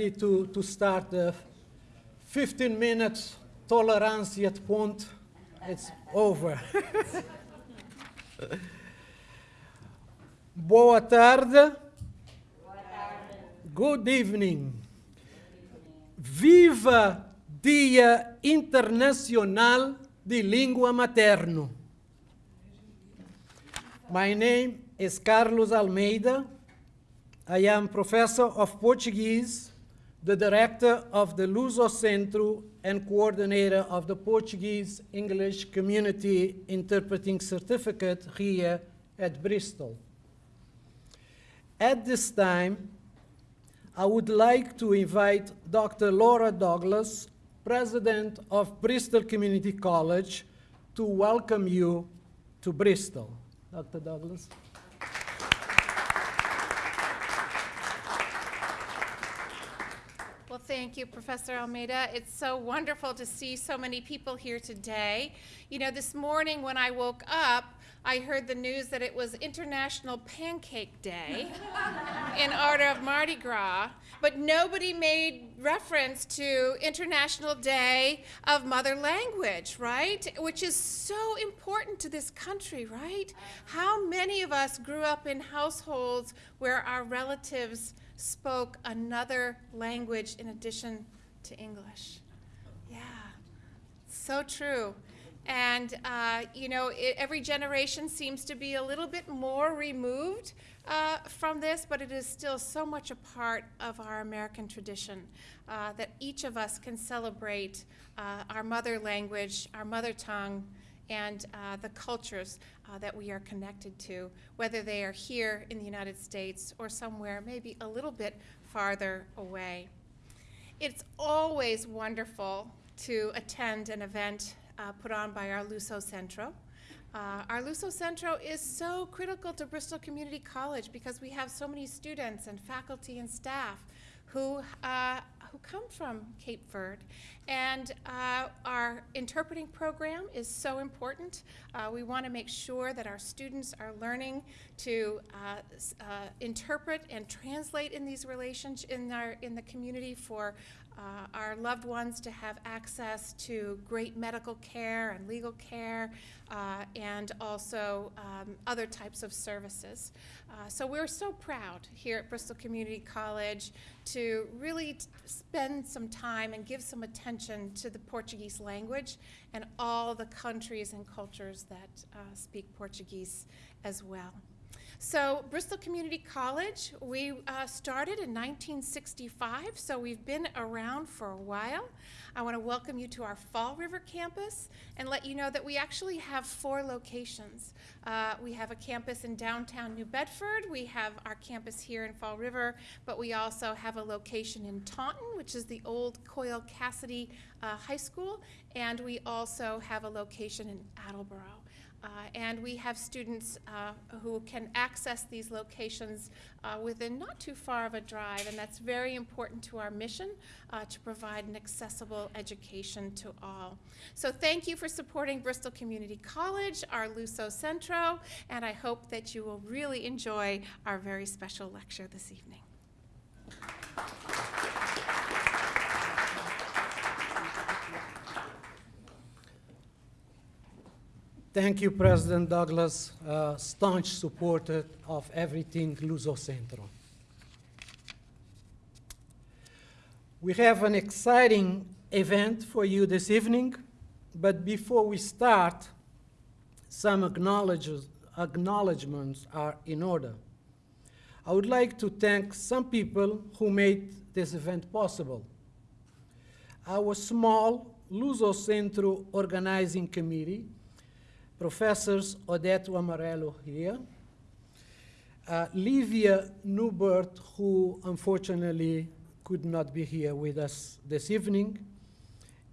ready to, to start the 15 minutes tolerance yet point. It's over. Boa tarde. Good evening. Viva Dia Internacional de Língua Materno. My name is Carlos Almeida. I am professor of Portuguese, the director of the Luso Centro and coordinator of the Portuguese English Community Interpreting Certificate here at Bristol. At this time, I would like to invite Dr. Laura Douglas, President of Bristol Community College, to welcome you to Bristol. Dr. Douglas. Thank you, Professor Almeida. It's so wonderful to see so many people here today. You know, this morning when I woke up, I heard the news that it was International Pancake Day in honor of Mardi Gras, but nobody made reference to International Day of Mother Language, right? Which is so important to this country, right? How many of us grew up in households where our relatives spoke another language in addition to English. Yeah, so true. And, uh, you know, it, every generation seems to be a little bit more removed uh, from this, but it is still so much a part of our American tradition uh, that each of us can celebrate uh, our mother language, our mother tongue, and uh, the cultures uh, that we are connected to, whether they are here in the United States or somewhere maybe a little bit farther away. It's always wonderful to attend an event uh, put on by our Luso Centro. Uh, our Luso Centro is so critical to Bristol Community College because we have so many students and faculty and staff who, uh, who come from Cape Verde. And uh, our interpreting program is so important. Uh, we want to make sure that our students are learning to uh, uh, interpret and translate in these relations in, our, in the community for uh, our loved ones to have access to great medical care and legal care uh, and also um, other types of services. Uh, so we're so proud here at Bristol Community College to really spend some time and give some attention to the Portuguese language and all the countries and cultures that uh, speak Portuguese as well. So Bristol Community College, we uh, started in 1965, so we've been around for a while. I want to welcome you to our Fall River campus and let you know that we actually have four locations. Uh, we have a campus in downtown New Bedford, we have our campus here in Fall River, but we also have a location in Taunton, which is the old Coyle Cassidy uh, High School, and we also have a location in Attleboro. Uh, and we have students uh, who can access these locations uh, within not too far of a drive, and that's very important to our mission uh, to provide an accessible education to all. So thank you for supporting Bristol Community College, our Luso Centro, and I hope that you will really enjoy our very special lecture this evening. Thank you, President Douglas, uh, staunch supporter of everything Luso Centro. We have an exciting event for you this evening, but before we start, some acknowledgements are in order. I would like to thank some people who made this event possible. Our small Luso Centro organizing committee Professors Odette Amarelo here, uh, Livia Newbert, who unfortunately could not be here with us this evening,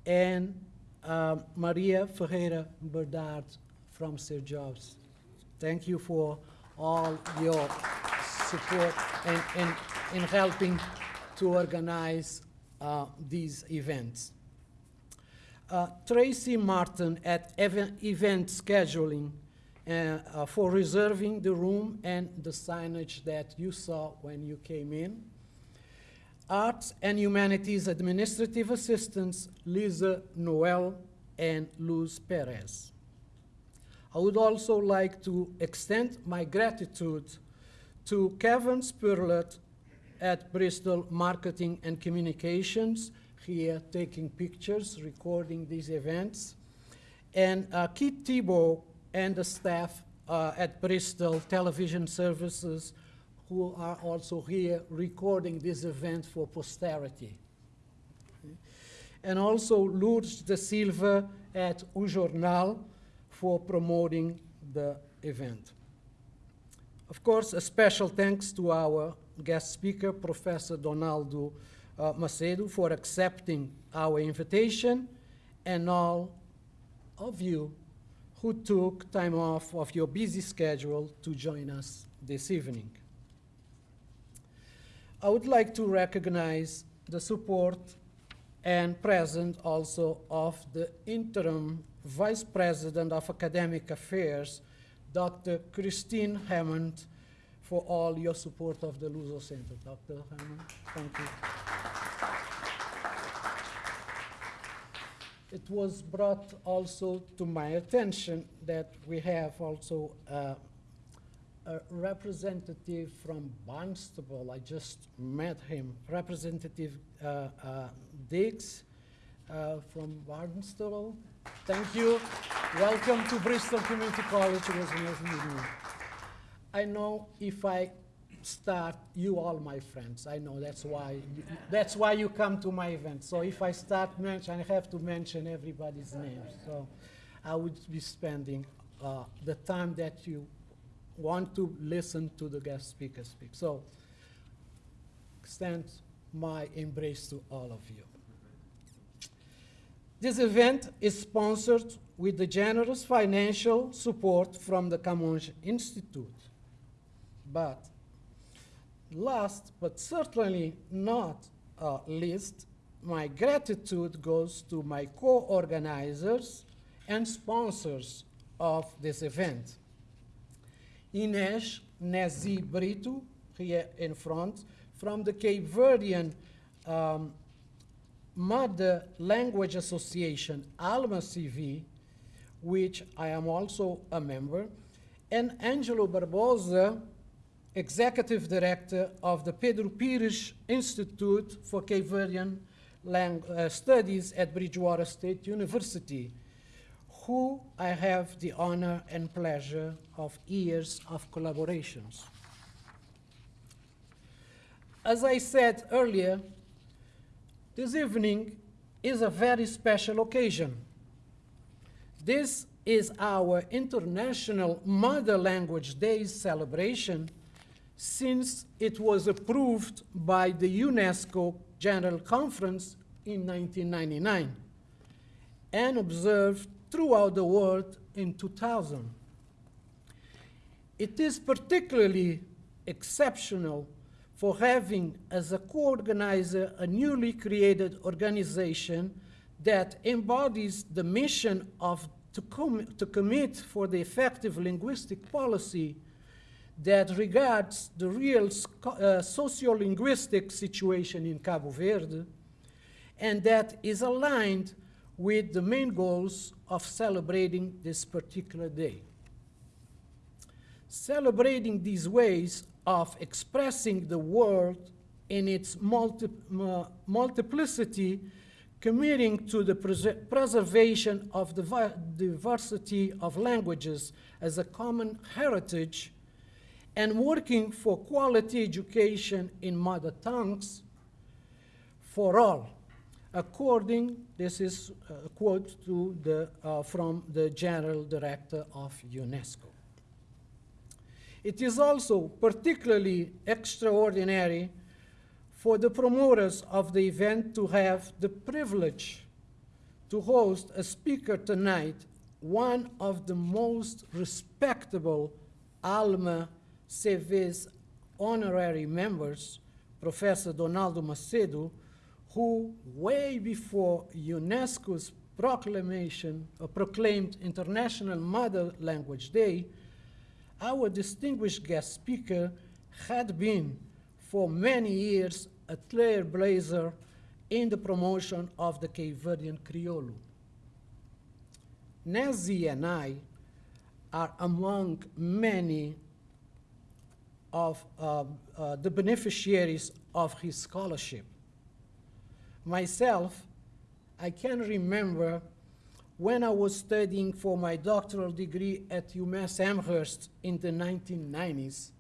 and uh, Maria Ferreira Bernard from Sir Jobs. Thank you for all your support and, and in helping to organize uh, these events. Uh, Tracy Martin at event, event scheduling uh, uh, for reserving the room and the signage that you saw when you came in. Arts and Humanities Administrative Assistants Lisa Noel and Luz Perez. I would also like to extend my gratitude to Kevin Spurlet at Bristol Marketing and Communications, here taking pictures, recording these events, and uh, Keith Thibault and the staff uh, at Bristol Television Services, who are also here recording this event for posterity. And also Lourdes de Silva at O Jornal for promoting the event. Of course, a special thanks to our guest speaker, Professor Donaldo uh, Macedo, for accepting our invitation, and all of you who took time off of your busy schedule to join us this evening. I would like to recognize the support and presence also of the interim Vice President of Academic Affairs, Dr. Christine Hammond, for all your support of the Luso Center. Dr. Hammond, thank you. It was brought also to my attention that we have also uh, a representative from Barnstable. I just met him, Representative uh, uh, Diggs uh, from Barnstable. Thank you. Welcome to Bristol Community College. It was meeting you. I know if I start, you all my friends. I know that's why you, that's why you come to my event. So if I start mention, I have to mention everybody's name. So I would be spending uh, the time that you want to listen to the guest speaker speak. So extend my embrace to all of you. This event is sponsored with the generous financial support from the Camões Institute. But last, but certainly not uh, least, my gratitude goes to my co-organizers and sponsors of this event. Inês Nezi Brito, here in front, from the Cape Verdean um, Mother Language Association, ALMA CV, which I am also a member, and Angelo Barbosa, Executive Director of the Pedro Pires Institute for Cape Verdean Lang uh, Studies at Bridgewater State University, who I have the honor and pleasure of years of collaborations. As I said earlier, this evening is a very special occasion. This is our International Mother Language Days celebration since it was approved by the UNESCO General Conference in 1999 and observed throughout the world in 2000. It is particularly exceptional for having as a co-organizer a newly created organization that embodies the mission of to, com to commit for the effective linguistic policy that regards the real uh, sociolinguistic situation in Cabo Verde and that is aligned with the main goals of celebrating this particular day. Celebrating these ways of expressing the world in its multi uh, multiplicity, committing to the pres preservation of the diversity of languages as a common heritage, and working for quality education in mother tongues for all. According, this is a quote the, uh, from the General Director of UNESCO. It is also particularly extraordinary for the promoters of the event to have the privilege to host a speaker tonight, one of the most respectable ALMA CV's honorary members, Professor Donaldo Macedo, who way before UNESCO's proclamation, uh, proclaimed International Mother Language Day, our distinguished guest speaker had been for many years a trailblazer in the promotion of the Cape Verdean Criollo. Nezi and I are among many of uh, uh, the beneficiaries of his scholarship. Myself, I can remember when I was studying for my doctoral degree at UMass Amherst in the 1990s,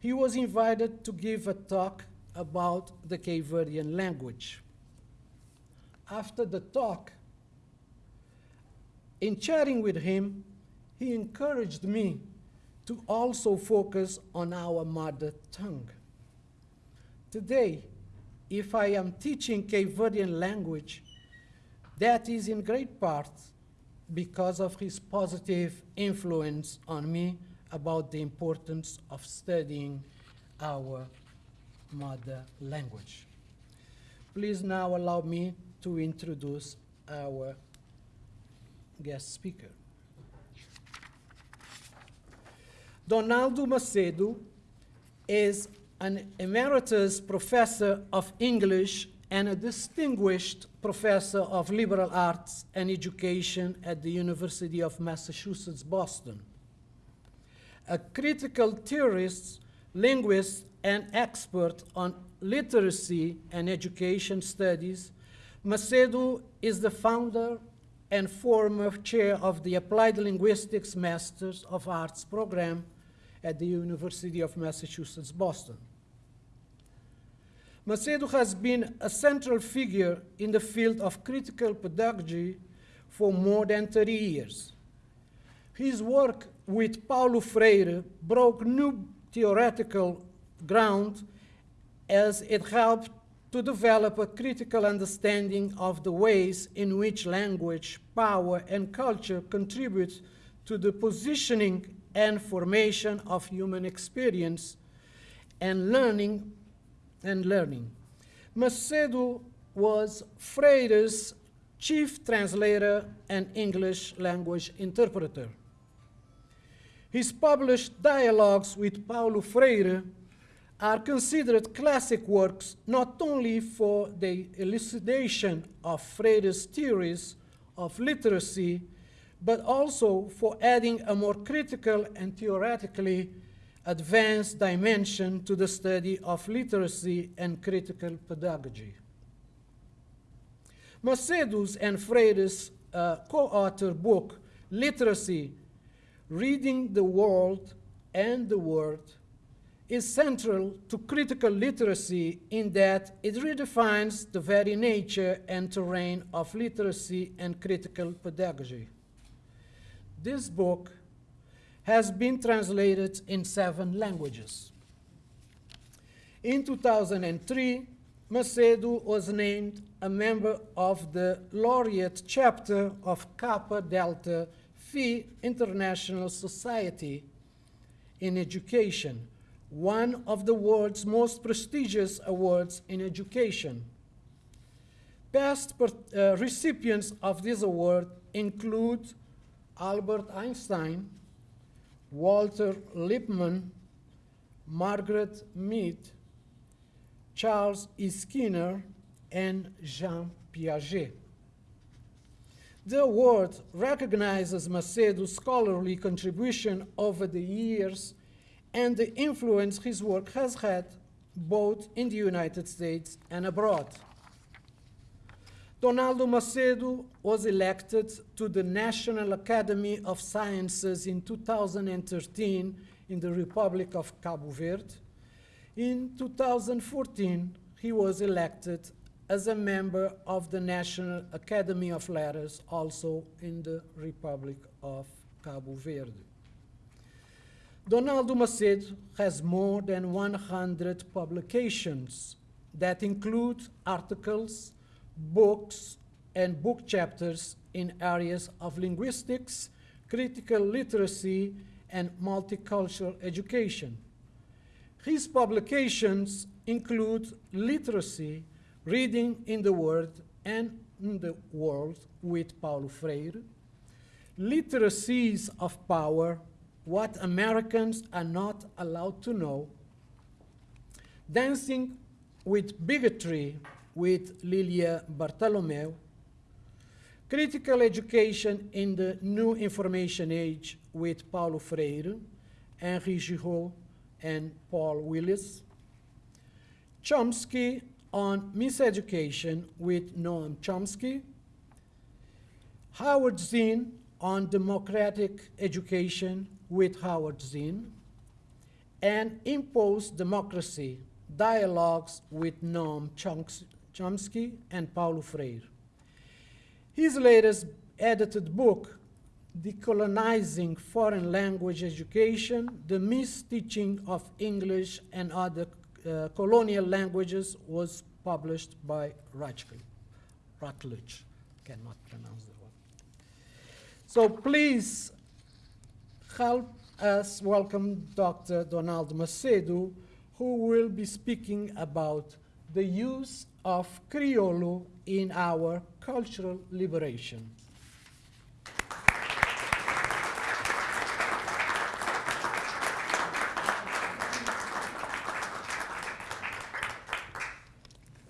he was invited to give a talk about the Cape Verdean language. After the talk, in chatting with him, he encouraged me to also focus on our mother tongue. Today, if I am teaching Cape Verdean language, that is in great part because of his positive influence on me about the importance of studying our mother language. Please now allow me to introduce our guest speaker. Donaldo Macedo is an emeritus professor of English and a distinguished professor of liberal arts and education at the University of Massachusetts, Boston. A critical theorist, linguist, and expert on literacy and education studies, Macedo is the founder and former chair of the Applied Linguistics Masters of Arts program at the University of Massachusetts, Boston. Macedo has been a central figure in the field of critical pedagogy for more than 30 years. His work with Paulo Freire broke new theoretical ground as it helped to develop a critical understanding of the ways in which language, power, and culture contribute to the positioning and formation of human experience and learning and learning. Macedo was Freire's chief translator and English language interpreter. His published dialogues with Paulo Freire are considered classic works not only for the elucidation of Freire's theories of literacy, but also for adding a more critical and theoretically advanced dimension to the study of literacy and critical pedagogy. Macedo's and Freire's uh, co-author book, Literacy, Reading the World and the Word, is central to critical literacy in that it redefines the very nature and terrain of literacy and critical pedagogy. This book has been translated in seven languages. In 2003, Macedo was named a member of the laureate chapter of Kappa Delta Pi International Society in Education, one of the world's most prestigious awards in education. Past uh, recipients of this award include Albert Einstein, Walter Lippmann, Margaret Mead, Charles E. Skinner, and Jean Piaget. The award recognizes Macedo's scholarly contribution over the years and the influence his work has had both in the United States and abroad. Donaldo Macedo was elected to the National Academy of Sciences in 2013 in the Republic of Cabo Verde. In 2014, he was elected as a member of the National Academy of Letters, also in the Republic of Cabo Verde. Donaldo Macedo has more than 100 publications that include articles, books and book chapters in areas of linguistics, critical literacy, and multicultural education. His publications include Literacy, Reading in the world and in the World with Paulo Freire, Literacies of Power, What Americans Are Not Allowed to Know, Dancing with bigotry with Lilia Bartolomeu, critical education in the new information age with Paulo Freire, Henry Giroux, and Paul Willis, Chomsky on miseducation with Noam Chomsky, Howard Zinn on democratic education with Howard Zinn, and Imposed Democracy, Dialogues with Noam Chomsky and Paulo Freire. His latest edited book, Decolonizing Foreign Language Education, The Misteaching of English and Other uh, Colonial Languages, was published by Routledge. Routledge, cannot pronounce the word. So please help us welcome Dr. Donald Macedo, who will be speaking about the use of Criollo in our cultural liberation.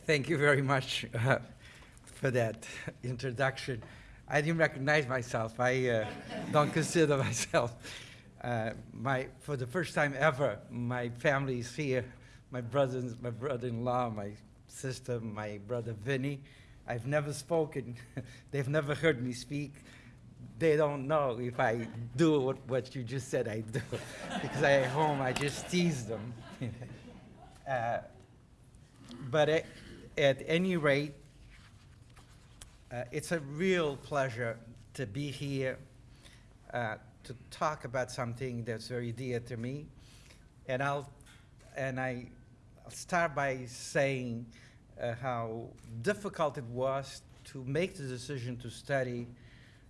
Thank you very much uh, for that introduction. I didn't recognize myself. I uh, don't consider myself. Uh, my, for the first time ever, my family is here. My brothers, my brother-in-law, my sister, my brother Vinny. I've never spoken. They've never heard me speak. They don't know if I do what, what you just said I do. because I, at home, I just tease them. uh, but at, at, any rate, uh, it's a real pleasure to be here uh, to talk about something that's very dear to me. And I'll, and I, I'll start by saying uh, how difficult it was to make the decision to study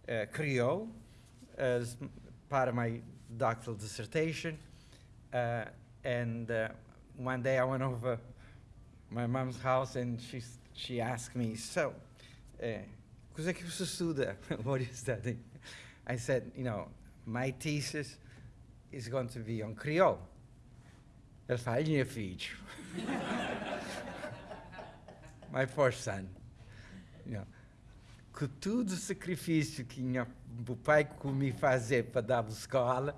uh, Creole as part of my doctoral dissertation. Uh, and uh, one day I went over my mom's house and she, she asked me, so, cos'è che você estuda? what is that? I said, you know, my thesis is going to be on Creole. Ela fala, minha filho. my poor son. You know, com todo o sacrifício que minha, o pai me fazer para dar escola,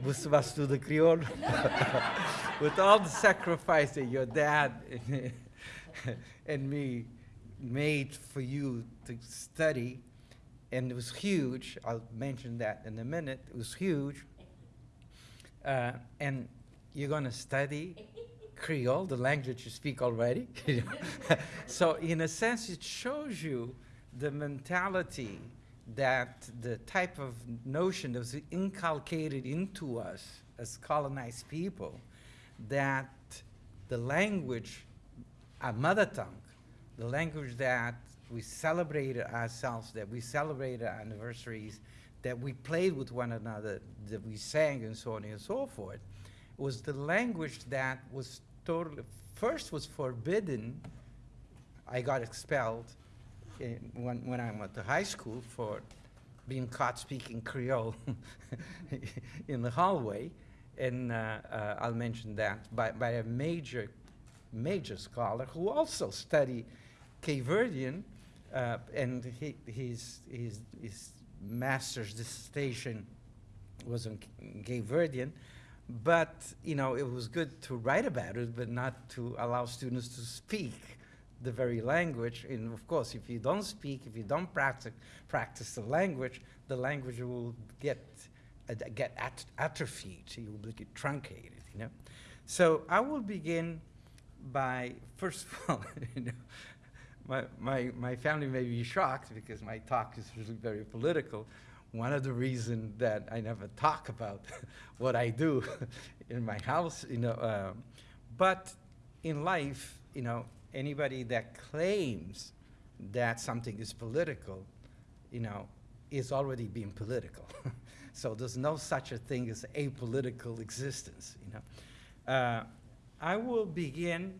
você vai estudar crioulo. With all the sacrifice that your dad and me made for you to study, and it was huge. I'll mention that in a minute. It was huge. Uh, and you're going to study Creole, the language you speak already. so, in a sense, it shows you the mentality that the type of notion that was inculcated into us as colonized people that the language, our mother tongue, the language that we celebrated ourselves, that we celebrated our anniversaries, that we played with one another, that we sang and so on and so forth, was the language that was totally, first was forbidden. I got expelled in, when, when I went to high school for being caught speaking Creole in the hallway. And uh, uh, I'll mention that by, by a major, major scholar who also studied Cape Verdean, uh, and he, his, his, his master's dissertation was on Cape Verdean. But, you know, it was good to write about it, but not to allow students to speak the very language. And of course, if you don't speak, if you don't practice, practice the language, the language will get, uh, get at atrophied, you will get truncated, you know. So I will begin by, first of all, you know, my, my, my family may be shocked because my talk is really very political, one of the reasons that I never talk about what I do in my house, you know, um, but in life, you know, anybody that claims that something is political, you know, is already being political. so there's no such a thing as apolitical existence, you know. Uh, I will begin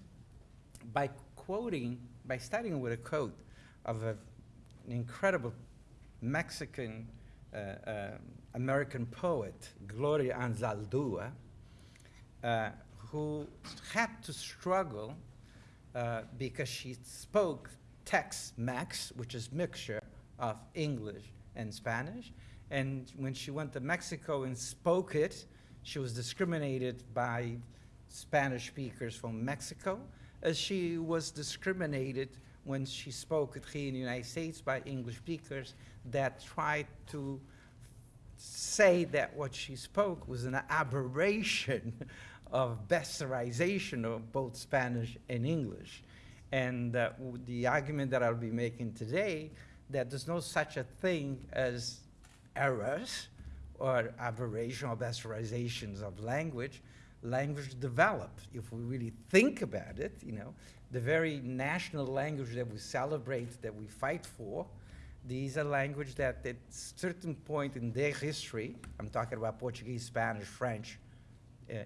by quoting, by starting with a quote of a, an incredible Mexican American poet, Gloria Anzaldúa, uh, who had to struggle uh, because she spoke Tex-Mex, which is mixture of English and Spanish. And when she went to Mexico and spoke it, she was discriminated by Spanish speakers from Mexico, as she was discriminated when she spoke it here in the United States by English speakers that tried to say that what she spoke was an aberration of bastardization of both Spanish and English. And uh, the argument that I'll be making today, that there's no such a thing as errors or aberration or bastardizations of language. Language develop. If we really think about it, you know, the very national language that we celebrate, that we fight for, these are language that at certain point in their history, I'm talking about Portuguese, Spanish, French, uh,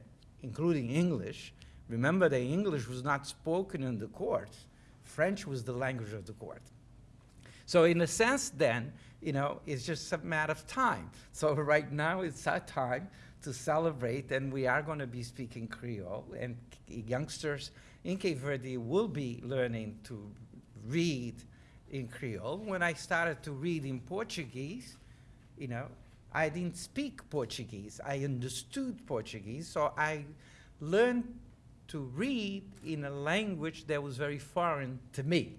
including English. Remember that English was not spoken in the court. French was the language of the court. So in a sense then, you know, it's just a matter of time. So right now it's our time to celebrate and we are going to be speaking Creole and youngsters in Cape Verde will be learning to read in Creole. When I started to read in Portuguese, you know, I didn't speak Portuguese. I understood Portuguese, so I learned to read in a language that was very foreign to me.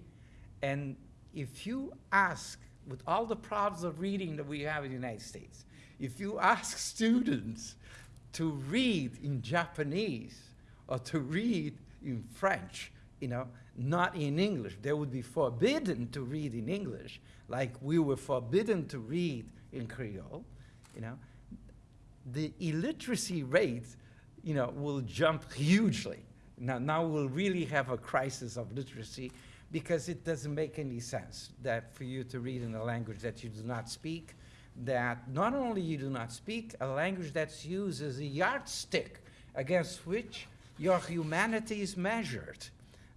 And if you ask, with all the problems of reading that we have in the United States, if you ask students to read in Japanese or to read in French, you know, not in English, they would be forbidden to read in English, like we were forbidden to read in Creole, you know, the illiteracy rate, you know, will jump hugely. Now, now we'll really have a crisis of literacy because it doesn't make any sense that for you to read in a language that you do not speak, that not only you do not speak, a language that's used as a yardstick against which your humanity is measured.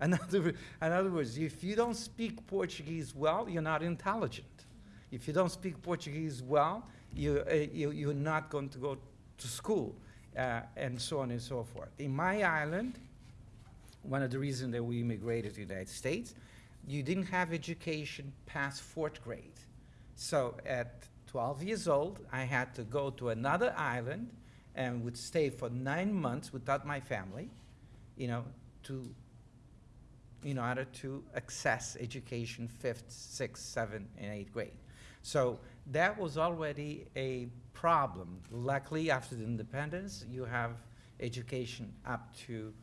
In other, in other words, if you don't speak Portuguese well, you're not intelligent. If you don't speak Portuguese well, you, uh, you, you're not going to go to school, uh, and so on and so forth. In my island, one of the reasons that we immigrated to the United States, you didn't have education past fourth grade. So at 12 years old, I had to go to another island and would stay for nine months without my family, you know, to, in order to access education fifth, sixth, seventh, and eighth grade. So that was already a problem. Luckily, after the independence, you have education up to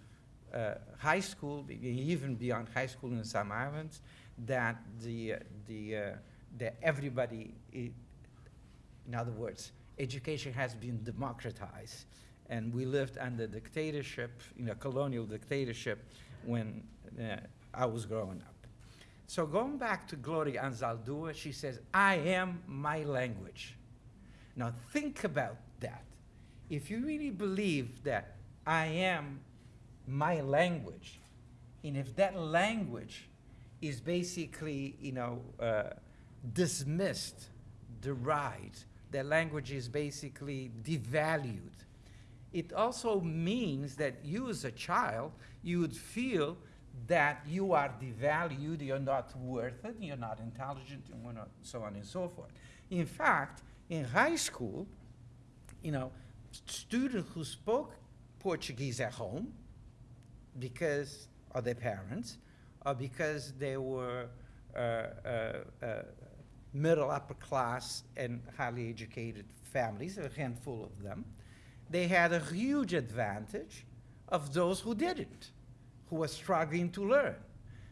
uh, high school, even beyond high school in some islands, that the, uh, the, uh, that everybody, in other words, education has been democratized. And we lived under dictatorship, you know, colonial dictatorship when I was growing up. So going back to Gloria Anzaldúa, she says, I am my language. Now think about that. If you really believe that I am my language, and if that language is basically, you know, uh, dismissed, derided, that language is basically devalued, it also means that you as a child, you would feel that you are devalued, you're not worth it, you're not intelligent, and so on and so forth. In fact, in high school, you know, students who spoke Portuguese at home because of their parents or because they were uh, uh, uh, middle upper class and highly educated families, a handful of them, they had a huge advantage of those who didn't, who were struggling to learn.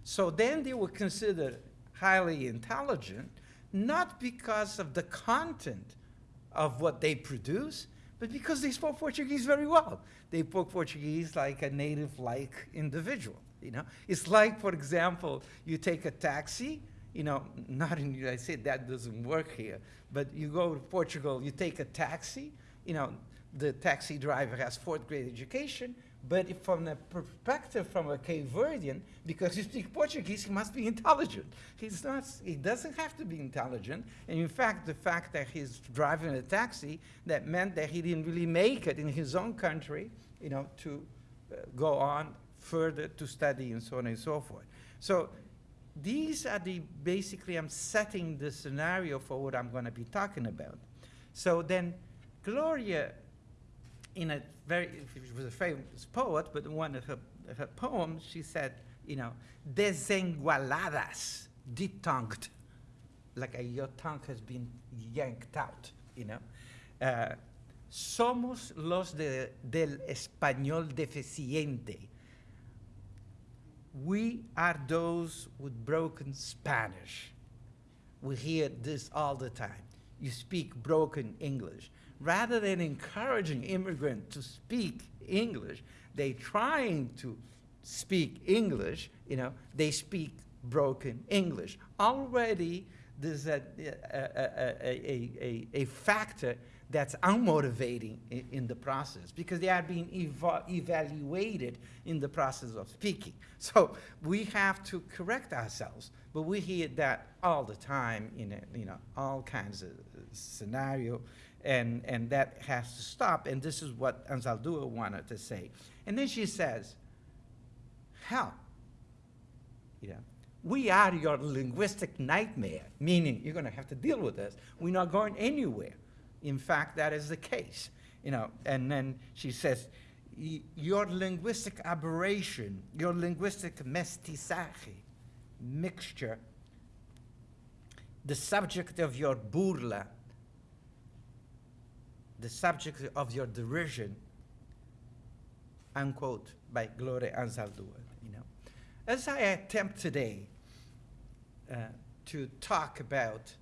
So then they were considered highly intelligent, not because of the content of what they produce, but because they spoke Portuguese very well. They spoke Portuguese like a native-like individual, you know? It's like, for example, you take a taxi, you know, not in the United States, that doesn't work here, but you go to Portugal, you take a taxi, you know, the taxi driver has fourth grade education, but from the perspective from a Cape Verdean, because he speaks Portuguese, he must be intelligent. He's not, he doesn't have to be intelligent. And in fact, the fact that he's driving a taxi, that meant that he didn't really make it in his own country, you know, to uh, go on further to study and so on and so forth. So these are the, basically I'm setting the scenario for what I'm gonna be talking about. So then Gloria, in a very, she was a famous poet, but one of her, her poems, she said, you know, deslenguadas, detongued, like a, your tongue has been yanked out, you know. Uh, somos los de, del español deficiente. We are those with broken Spanish. We hear this all the time. You speak broken English. Rather than encouraging immigrants to speak English, they trying to speak English, you know, they speak broken English. Already there's a, a, a, a, a, a factor that's unmotivating in, the process because they are being eva evaluated in the process of speaking. So we have to correct ourselves, but we hear that all the time in a, you know all kinds of scenario, and and that has to stop. And this is what Anzaldúa wanted to say. And then she says, "Hell, you know." We are your linguistic nightmare, meaning you're going to have to deal with this. We're not going anywhere. In fact, that is the case. You know, and then she says, your linguistic aberration, your linguistic mestizaje, mixture, the subject of your burla, the subject of your derision, unquote, by Gloria Anzaldúa, you know. As I attempt today uh, to talk about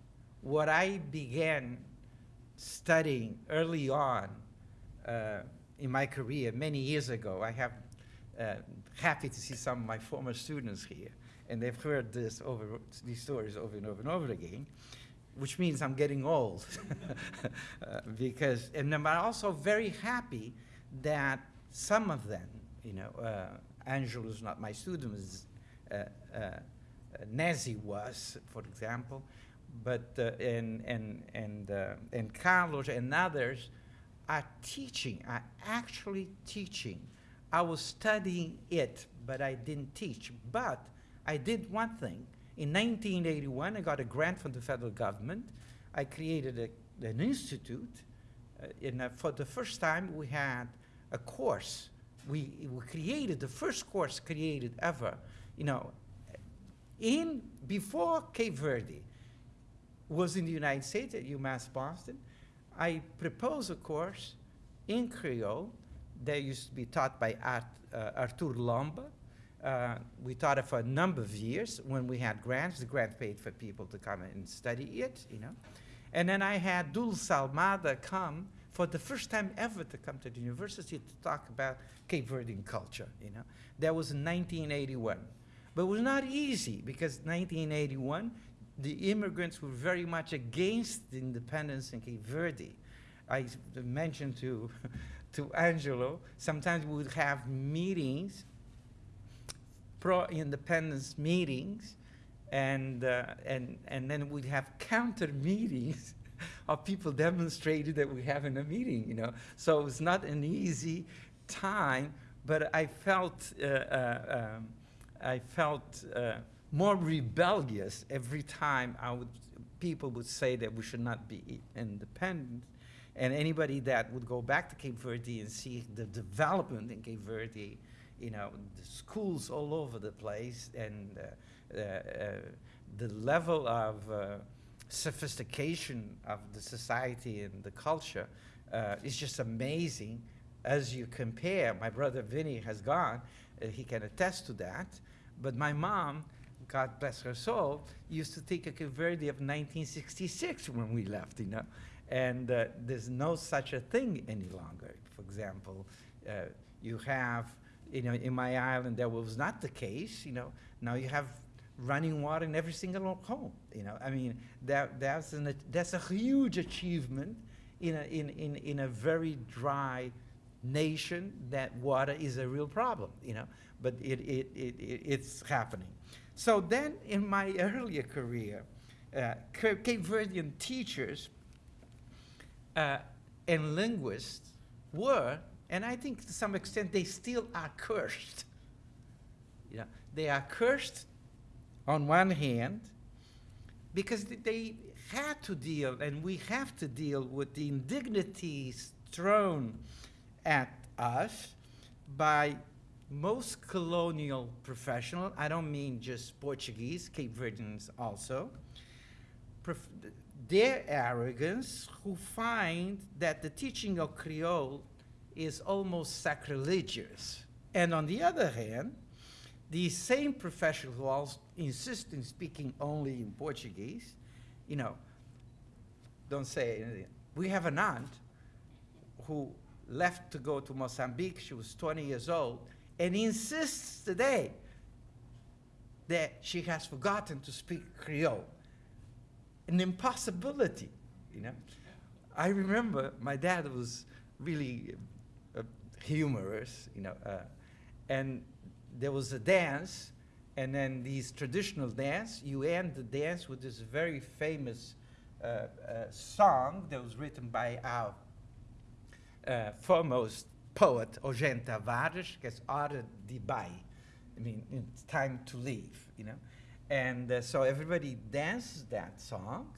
what I began studying early on uh, in my career many years ago. I have uh, happy to see some of my former students here, and they've heard this over these stories over and over and over again, which means I'm getting old. uh, because, and I'm also very happy that some of them, you know, uh, Angelo's not my student, uh, uh, Nezi was, for example, but uh, and and and uh, and Carlos and others are teaching, are actually teaching. I was studying it, but I didn't teach. But I did one thing. In 1981, I got a grant from the federal government. I created a, an institute. Uh, and for the first time, we had a course. We, we created the first course created ever, you know, in before Cape Verde was in the United States at UMass Boston. I proposed a course in Creole that used to be taught by Art, uh, Artur Lomba. Uh, we taught it for a number of years when we had grants. The grant paid for people to come and study it, you know. And then I had Dulce Almada come for the first time ever to come to the university to talk about Cape Verdean culture, you know. That was in 1981. But it was not easy because 1981, the immigrants were very much against the independence in Cape Verde. I mentioned to, to Angelo, sometimes we would have meetings, pro-independence meetings, and, uh, and, and then we'd have counter meetings of people demonstrating that we have in a meeting, you know. So it's not an easy time, but I felt, uh, uh, um, I felt uh, more rebellious every time I would, people would say that we should not be independent. And anybody that would go back to Cape Verde and see the development in Cape Verde, you know, the schools all over the place and uh, uh, uh, the level of uh, sophistication of the society and the culture uh, is just amazing as you compare. My brother Vinny has gone, uh, he can attest to that. But my mom, God bless her soul, used to take a Cape Verde of 1966 when we left, you know. And uh, there's no such a thing any longer. For example, uh, you have, you know, in my island, that was not the case, you know. Now you have running water in every single home, you know. I mean, that, that's, an, that's a huge achievement in a, in, in, in a very dry nation that water is a real problem, you know. But it, it, it, it it's happening. So then in my earlier career, uh, Cape Verdean teachers uh, and linguists were, and I think to some extent they still are cursed. You know, they are cursed on one hand because they had to deal, and we have to deal with the indignities thrown at us by most colonial professional. I don't mean just Portuguese, Cape Verdeans also. Their arrogance, who find that the teaching of Creole is almost sacrilegious. And on the other hand, these same professionals who all insist in speaking only in Portuguese, you know, don't say anything. We have an aunt who left to go to Mozambique. She was 20 years old and insists today that she has forgotten to speak Creole. An impossibility, you know. I remember my dad was really uh, humorous, you know, uh, and there was a dance, and then these traditional dance, you end the dance with this very famous uh, uh, song that was written by our uh, foremost poet, Tavares, que é Hora de I mean, it's time to leave, you know. And uh, so everybody dances that song,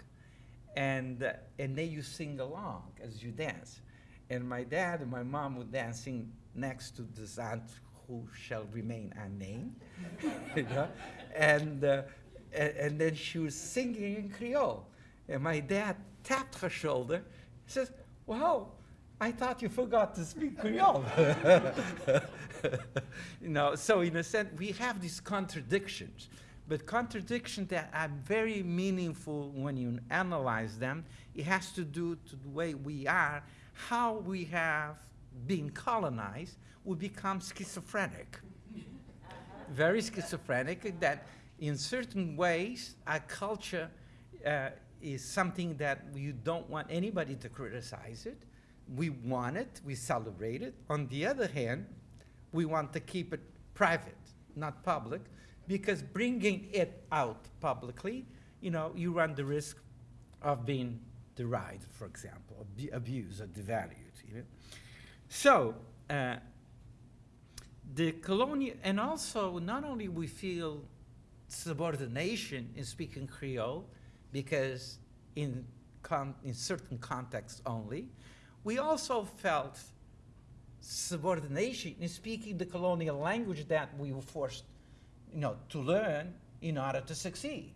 and, uh, and then you sing along as you dance. And my dad and my mom were dancing next to this aunt who shall remain unnamed, you know? and, uh, and, and then she was singing in Creole. And my dad tapped her shoulder, says, well, I thought you forgot to speak Creole. you know, so in a sense, we have these contradictions, but contradictions that are very meaningful when you analyze them. It has to do to the way we are, how we have been colonized, we become schizophrenic. very schizophrenic that in certain ways our culture uh, is something that you don't want anybody to criticize it. We want it, we celebrate it. On the other hand, we want to keep it private, not public, because bringing it out publicly, you know, you run the risk of being derided, for example, abused or devalued. You know? So, uh, the colonial, and also not only we feel subordination in speaking Creole, because in, in certain contexts only, we also felt subordination in speaking the colonial language that we were forced you know, to learn in order to succeed.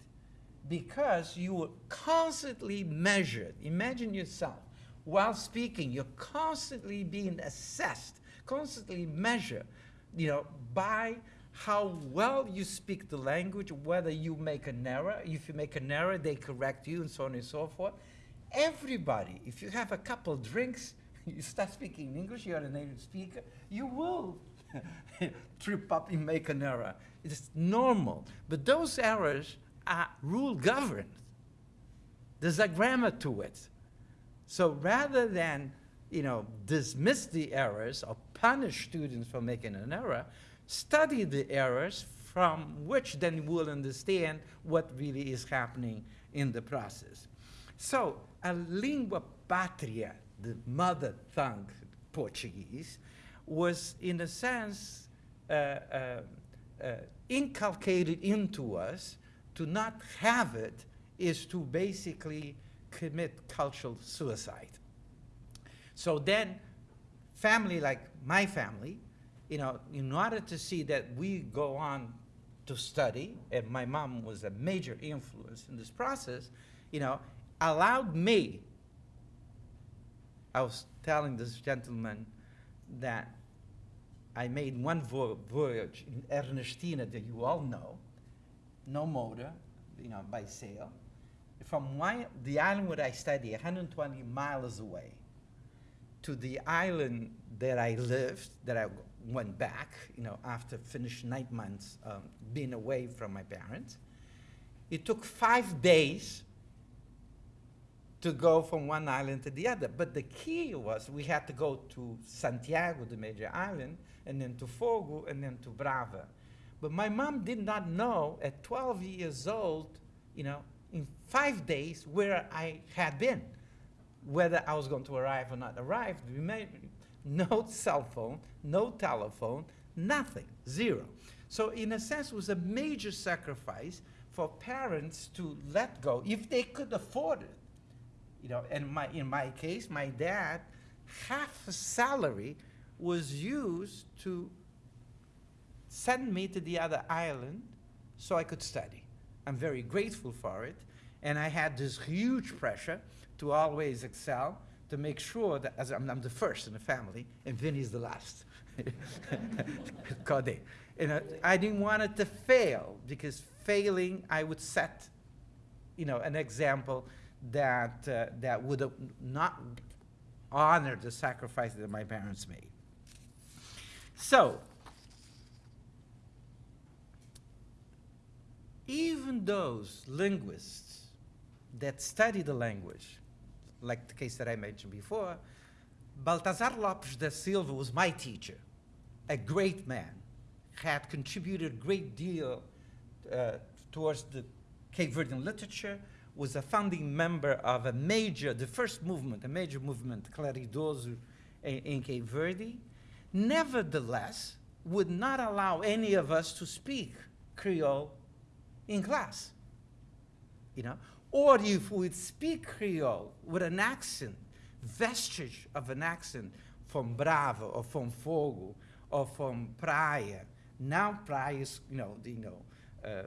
Because you were constantly measured. Imagine yourself, while speaking, you're constantly being assessed, constantly measured, you know, by how well you speak the language, whether you make an error. If you make an error, they correct you, and so on and so forth. Everybody, if you have a couple drinks, you start speaking English, you're a native speaker, you will trip up and make an error. It's normal. But those errors are rule governed. There's a grammar to it. So rather than you know, dismiss the errors or punish students for making an error, study the errors from which then you will understand what really is happening in the process. So a lingua patria, the mother tongue Portuguese, was in a sense uh, uh, uh, inculcated into us to not have it is to basically commit cultural suicide. So then, family like my family, you know, in order to see that we go on to study, and my mom was a major influence in this process, you know, allowed me. I was telling this gentleman that I made one vo voyage in Ernestina that you all know, no motor, you know, by sail, from my, the island where I studied, 120 miles away, to the island that I lived, that I went back, you know, after finished nine months um, being away from my parents. It took five days to go from one island to the other. But the key was we had to go to Santiago, the major island, and then to Fogo, and then to Brava. But my mom did not know at 12 years old, you know, in five days where I had been, whether I was going to arrive or not arrive. No cell phone, no telephone, nothing, zero. So in a sense, it was a major sacrifice for parents to let go if they could afford it. You know, and my, in my case, my dad, half his salary was used to send me to the other island so I could study. I'm very grateful for it. And I had this huge pressure to always excel, to make sure that as I'm, I'm the first in the family, and Vinny's the last. Code. And uh, I didn't want it to fail because failing, I would set, you know, an example that uh, that would not honor the sacrifice that my parents made. So, even those linguists that study the language, like the case that I mentioned before, Baltazar Lopes da Silva was my teacher, a great man, had contributed a great deal uh, towards the Cape Verdean literature, was a founding member of a major, the first movement, a major movement, Claridoso, in, Cape Verde, nevertheless would not allow any of us to speak Creole in class. You know? Or if we'd speak Creole with an accent, vestige of an accent from Brava or from Fogo or from Praia. Now Praia is, you know, you know, uh,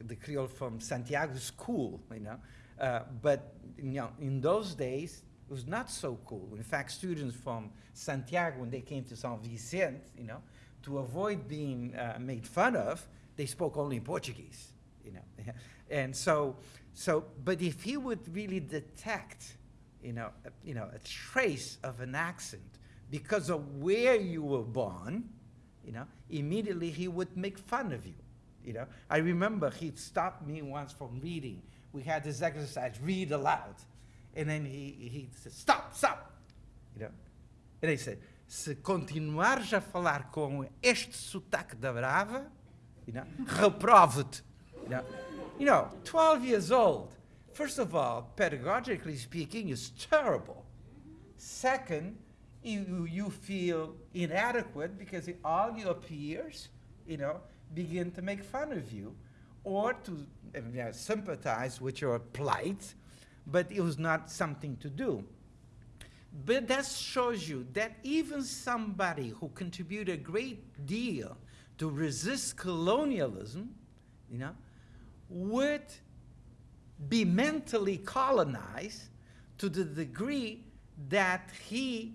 the Creole from Santiago is cool, you know. Uh, but you know, in those days, it was not so cool. In fact, students from Santiago, when they came to San Vicente, you know, to avoid being uh, made fun of, they spoke only in Portuguese, you know. and so, so, but if he would really detect, you know, a, you know, a trace of an accent because of where you were born, you know, immediately he would make fun of you. You know, I remember he stopped me once from reading. We had this exercise, read aloud. And then he, he said, stop, stop. You know, and he said, se continuares a falar com este sotaque da brava, you know, reprove-te. You know, you know, 12 years old. First of all, pedagogically speaking, is terrible. Second, you, you feel inadequate because all your peers, you know, begin to make fun of you or to uh, sympathize with your plight, but it was not something to do. But that shows you that even somebody who contributed a great deal to resist colonialism, you know, would be mentally colonized to the degree that he,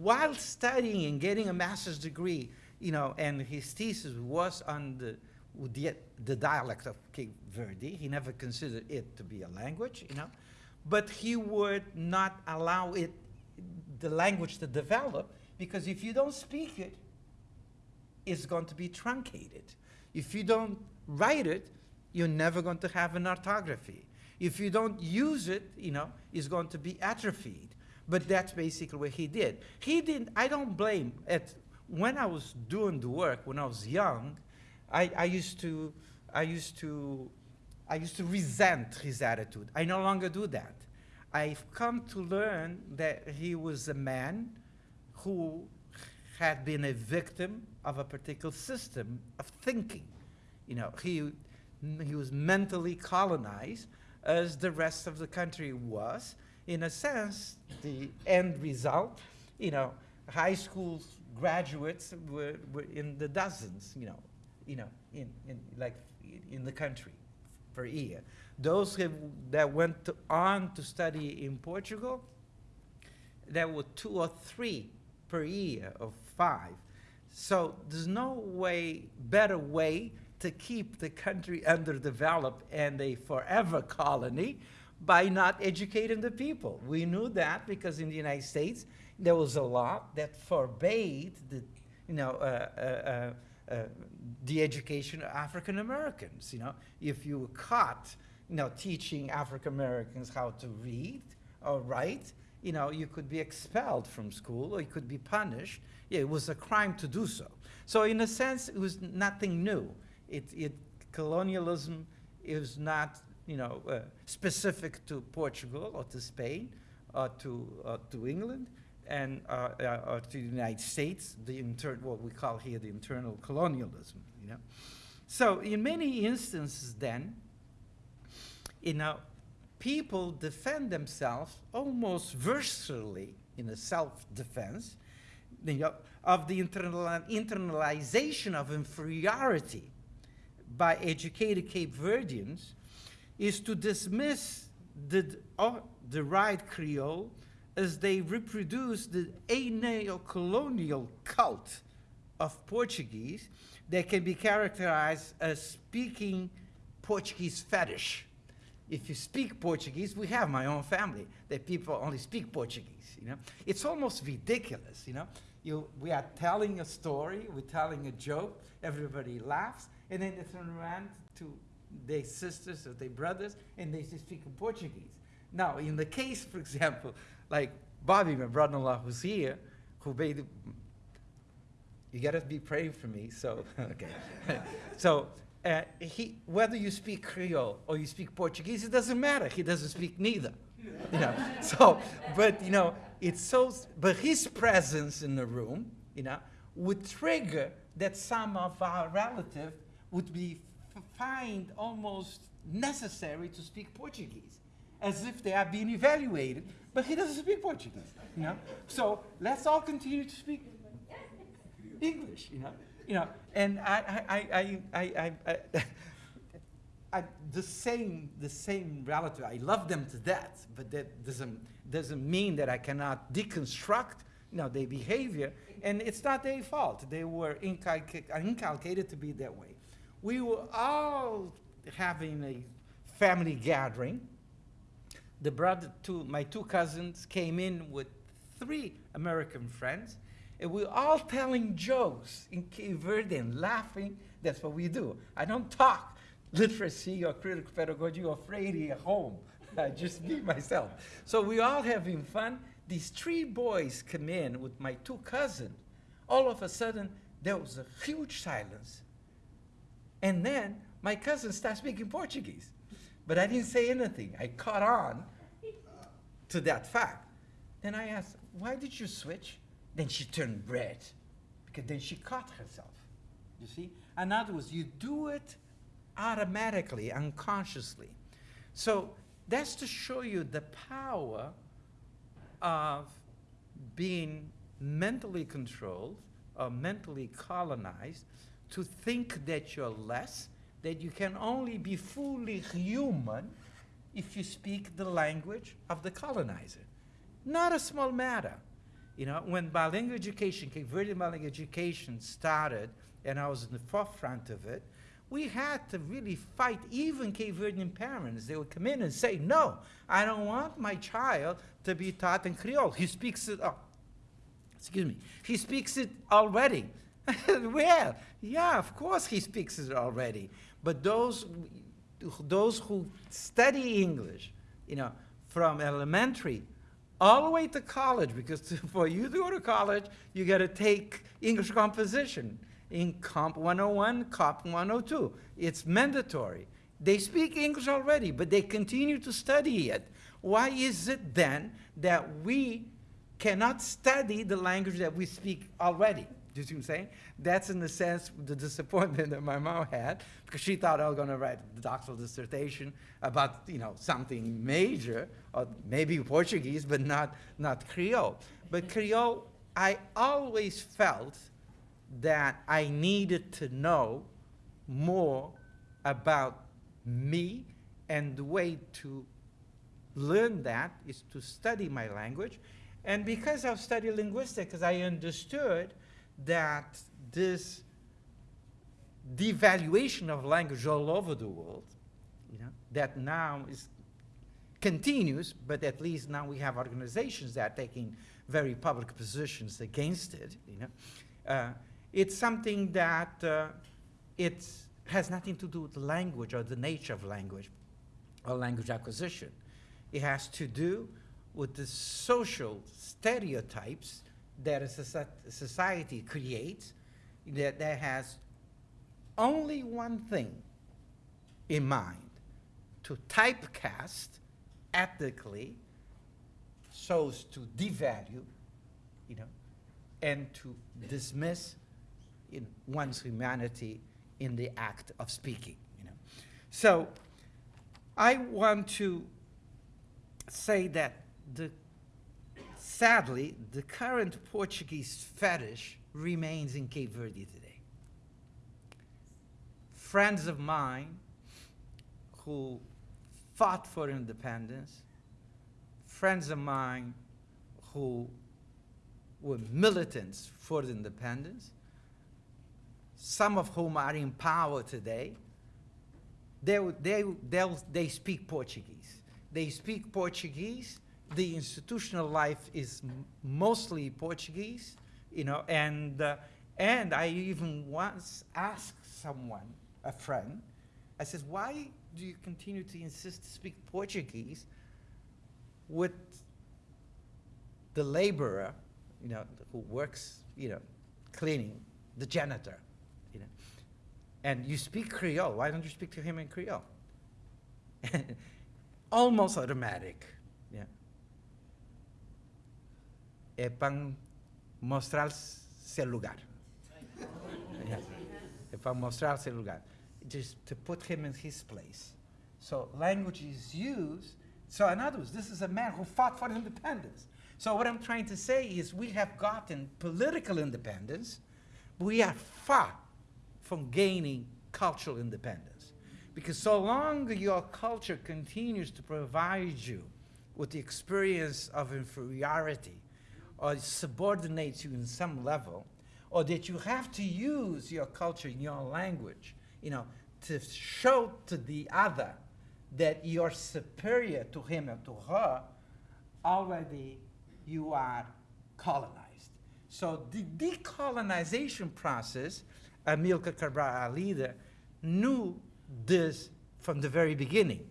while studying and getting a master's degree, you know, and his thesis was on the, the, the dialect of Cape Verde. He never considered it to be a language, you know, but he would not allow it, the language to develop, because if you don't speak it, it's going to be truncated. If you don't write it, you're never going to have an orthography. If you don't use it, you know, it's going to be atrophied. But that's basically what he did. He didn't, I don't blame, at when I was doing the work, when I was young, I, I used to, I used to, I used to resent his attitude. I no longer do that. I've come to learn that he was a man who had been a victim of a particular system of thinking. You know, he, he was mentally colonized as the rest of the country was. In a sense, the end result, you know, high schools graduates were, were in the dozens, you know, you know, in, in like in the country per year. Those have, that went to, on to study in Portugal, there were two or three per year of five. So there's no way, better way to keep the country underdeveloped and a forever colony by not educating the people. We knew that because in the United States, there was a law that forbade the, you know, uh, uh, uh, uh, the education of African Americans. You know, if you were caught, you know, teaching African Americans how to read or write, you know, you could be expelled from school or you could be punished. Yeah, it was a crime to do so. So in a sense, it was nothing new. It, it colonialism is not, you know, uh, specific to Portugal or to Spain or to, uh, to England and uh, uh, to the United States, the inter what we call here the internal colonialism. You know. So in many instances then, you know, people defend themselves almost virtually in a self-defense you know, of the internal internalization of inferiority by educated Cape Verdeans is to dismiss the, uh, the right Creole as they reproduce the neo-colonial cult of Portuguese that can be characterized as speaking Portuguese fetish. If you speak Portuguese, we have my own family that people only speak Portuguese, you know. It's almost ridiculous, you know. You, we are telling a story, we're telling a joke, everybody laughs, and then they turn around to their sisters or their brothers and they speak Portuguese. Now, in the case, for example, like Bobby, my brother-in-law who's here, who made, you gotta be praying for me, so, okay. so, uh, he, whether you speak Creole or you speak Portuguese, it doesn't matter. He doesn't speak neither. You know, so, but you know, it's so, but his presence in the room, you know, would trigger that some of our relatives would be find almost necessary to speak Portuguese, as if they are being evaluated, but he doesn't speak Portuguese, you know? So let's all continue to speak English, you know? You know, and I, I, I, I, I, I, I, the same, the same relative, I love them to death, but that doesn't, doesn't mean that I cannot deconstruct, you know, their behavior, and it's not their fault. They were inculca inculcated to be that way. We were all having a family gathering. The brother, two, my two cousins came in with three American friends, and we're all telling jokes in Cape laughing. That's what we do. I don't talk literacy or critical pedagogy or Freire at home. I just be myself. So we're all having fun. These three boys come in with my two cousins. All of a sudden, there was a huge silence. And then my cousin started speaking Portuguese. But I didn't say anything. I caught on to that fact. Then I asked, why did you switch? Then she turned red, because then she caught herself. You see? In other words, you do it automatically, unconsciously. So that's to show you the power of being mentally controlled or mentally colonized to think that you're less, that you can only be fully human if you speak the language of the colonizer. Not a small matter. You know, when bilingual education, Cape bilingual education started, and I was in the forefront of it, we had to really fight even Cape Verdean parents. They would come in and say, no, I don't want my child to be taught in Creole. He speaks it, oh, excuse me, he speaks it already. well, yeah, of course he speaks it already. But those, those who study English, you know, from elementary all the way to college, because to, for you to go to college, you got to take English composition in Comp 101, Comp 102. It's mandatory. They speak English already, but they continue to study it. Why is it then that we cannot study the language that we speak already? You see what I'm saying? That's in the sense the disappointment that my mom had because she thought I was going to write a doctoral dissertation about you know something major or maybe Portuguese, but not not Creole. But Creole, I always felt that I needed to know more about me, and the way to learn that is to study my language. And because I've studied linguistics, I understood that this devaluation of language all over the world, you know, that now is continues, but at least now we have organizations that are taking very public positions against it, you know. Uh, it's something that uh, it has nothing to do with language or the nature of language or language acquisition. It has to do with the social stereotypes that a society creates that, that has only one thing in mind, to typecast ethically so as to devalue, you know, and to dismiss in one's humanity in the act of speaking, you know. So I want to say that the, sadly, the current Portuguese fetish remains in Cape Verde today. Friends of mine who fought for independence, friends of mine who were militants for independence, some of whom are in power today, they, they, they speak Portuguese. They speak Portuguese. The institutional life is mostly Portuguese, you know, and, uh, and I even once asked someone, a friend, I said, why do you continue to insist to speak Portuguese with the laborer, you know, who works, you know, cleaning, the janitor, you know, and you speak Creole. Why don't you speak to him in Creole? Almost automatic. Yeah. Eh, é para mostrar seu lugar. É eh, para mostrar seu lugar. Just to put him in his place. So language is used. So in other words, this is a man who fought for independence. So what I'm trying to say is we have gotten political independence, but we are far from gaining cultural independence. Because so long your culture continues to provide you with the experience of inferiority or subordinates you in some level, or that you have to use your culture in your language, you know, to show to the other that you're superior to him or to her, already you are colonized. So the decolonization process, Amilcar Cabral, our leader, knew this from the very beginning.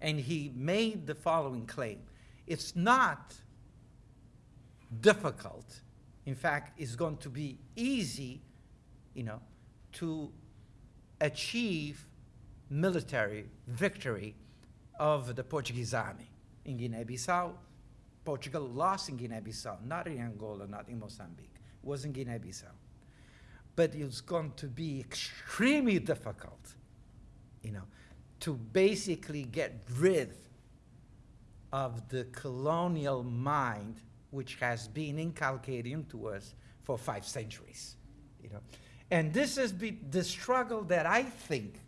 And he made the following claim. It's not difficult. In fact, it's going to be easy, you know, to achieve military victory of the Portuguese army in Guinea-Bissau. Portugal lost in Guinea-Bissau, not in Angola, not in Mozambique. It was in Guinea-Bissau. But it's going to be extremely difficult, you know, to basically get rid of the colonial mind which has been inculcated into us for five centuries, you know. And this been the struggle that I think,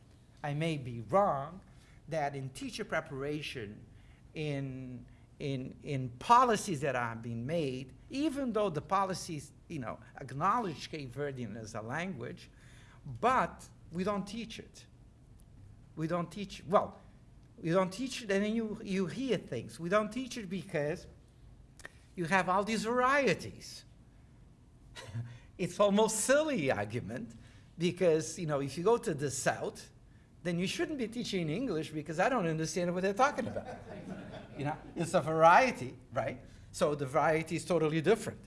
I may be wrong, that in teacher preparation, in, in, in policies that are being made, even though the policies, you know, acknowledge Cape Verdean as a language, but we don't teach it. We don't teach, well, we don't teach it and then you, you hear things. We don't teach it because you have all these varieties. it's almost silly argument because, you know, if you go to the South, then you shouldn't be teaching English because I don't understand what they're talking about. you know, it's a variety, right? So the variety is totally different,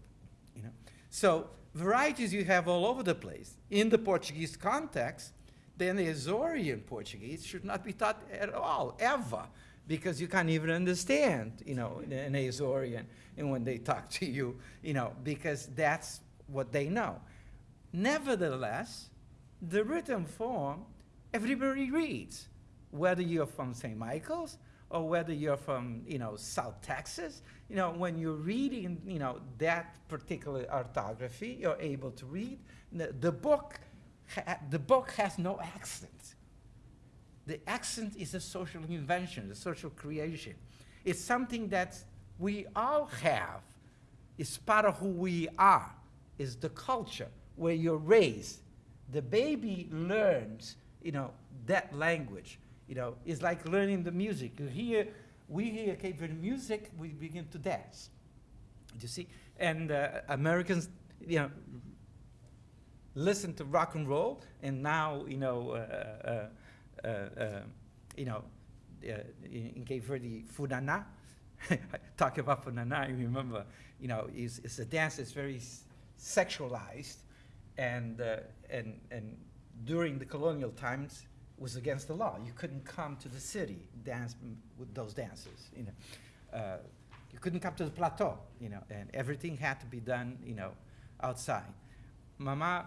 you know. So varieties you have all over the place. In the Portuguese context, then the Azorian Portuguese should not be taught at all, ever, because you can't even understand, you know, an Azorian and when they talk to you, you know, because that's what they know. Nevertheless, the written form, everybody reads, whether you're from St. Michael's or whether you're from, you know, South Texas, you know, when you're reading, you know, that particular orthography, you're able to read. The, the book, the book has no accent. The accent is a social invention, a social creation. It's something that we all have. It's part of who we are. Is the culture where you're raised. The baby learns, you know, that language. You know, it's like learning the music. You hear, we hear Cape Verde music, we begin to dance. You see, and uh, Americans, you know, listen to rock and roll, and now, you know, uh, uh, uh, uh, you know, uh, in, in Cape Verde, funana. Talk about funana. You remember, you know, it's a dance that's very sexualized, and uh, and and during the colonial times was against the law. You couldn't come to the city dance with those dances. You know, uh, you couldn't come to the plateau. You know, and everything had to be done. You know, outside. Mama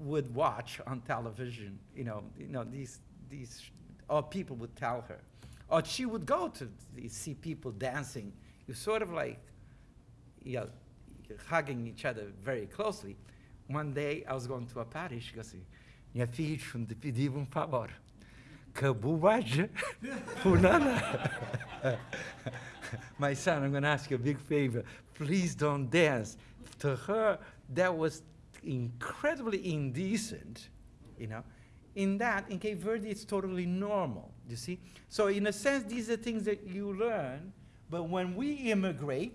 would watch on television, you know, you know, these, these, or people would tell her. Or she would go to see people dancing. You sort of like, you know, hugging each other very closely. One day I was going to a party, she goes minha filha, te pedir um favor. My son, I'm going to ask you a big favor. Please don't dance. To her, that was incredibly indecent, you know. In that, in Cape Verde, it's totally normal, you see? So in a sense, these are things that you learn, but when we immigrate,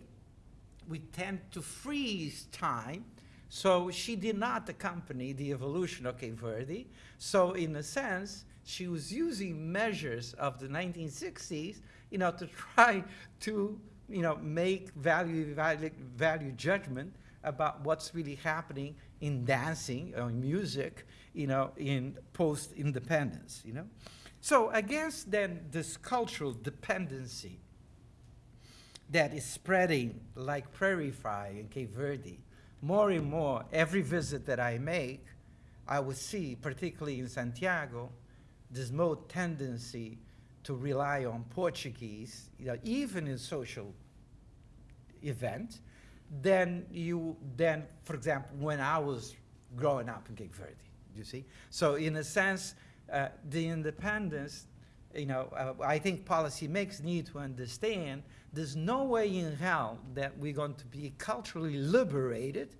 we tend to freeze time. So she did not accompany the evolution of Cape Verde. So in a sense, she was using measures of the 1960s, you know, to try to, you know, make value, value, value judgment about what's really happening in dancing or in music, you know, in post-independence, you know. So against then this cultural dependency, that is spreading like prairie fire in Cape Verde. More and more, every visit that I make, I would see, particularly in Santiago, this more tendency to rely on Portuguese, you know, even in social event, than you, then, for example, when I was growing up in Cape Verde, you see? So in a sense, uh, the independence, you know, uh, I think policymakers need to understand there's no way in hell that we're going to be culturally liberated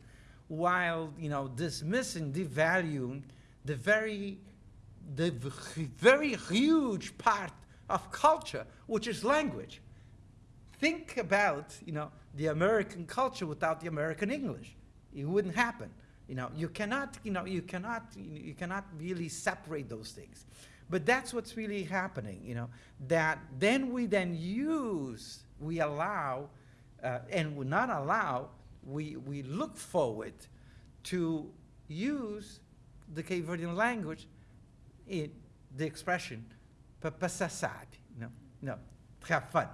while, you know, dismissing, devaluing the very, the very huge part of culture, which is language. Think about, you know, the American culture without the American English. It wouldn't happen. You know, you cannot, you know, you cannot, you cannot really separate those things. But that's what's really happening, you know, that then we then use, we allow, uh, and we not allow, we, we look forward to use the Cape Verdean language in the expression, passar sabe, no, no, to have fun.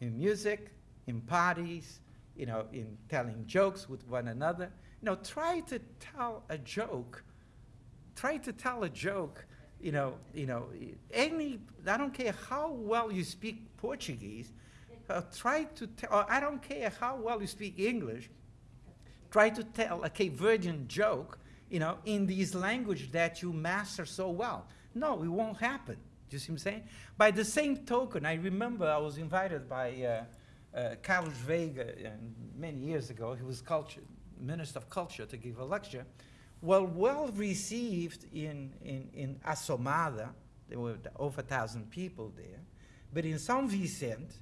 In music, in parties, you know, in telling jokes with one another. You know, try to tell a joke. Try to tell a joke, you know, you know, any, I don't care how well you speak Portuguese, uh, try to tell, I don't care how well you speak English, try to tell a Cape Verdean joke, you know, in these language that you master so well. No, it won't happen. Do you see what I'm saying? By the same token, I remember I was invited by uh, uh, Carlos Veiga uh, many years ago. He was culture, Minister of Culture to give a lecture. Well, well received in, in, in Assomada. There were over a thousand people there. But in San Vicente,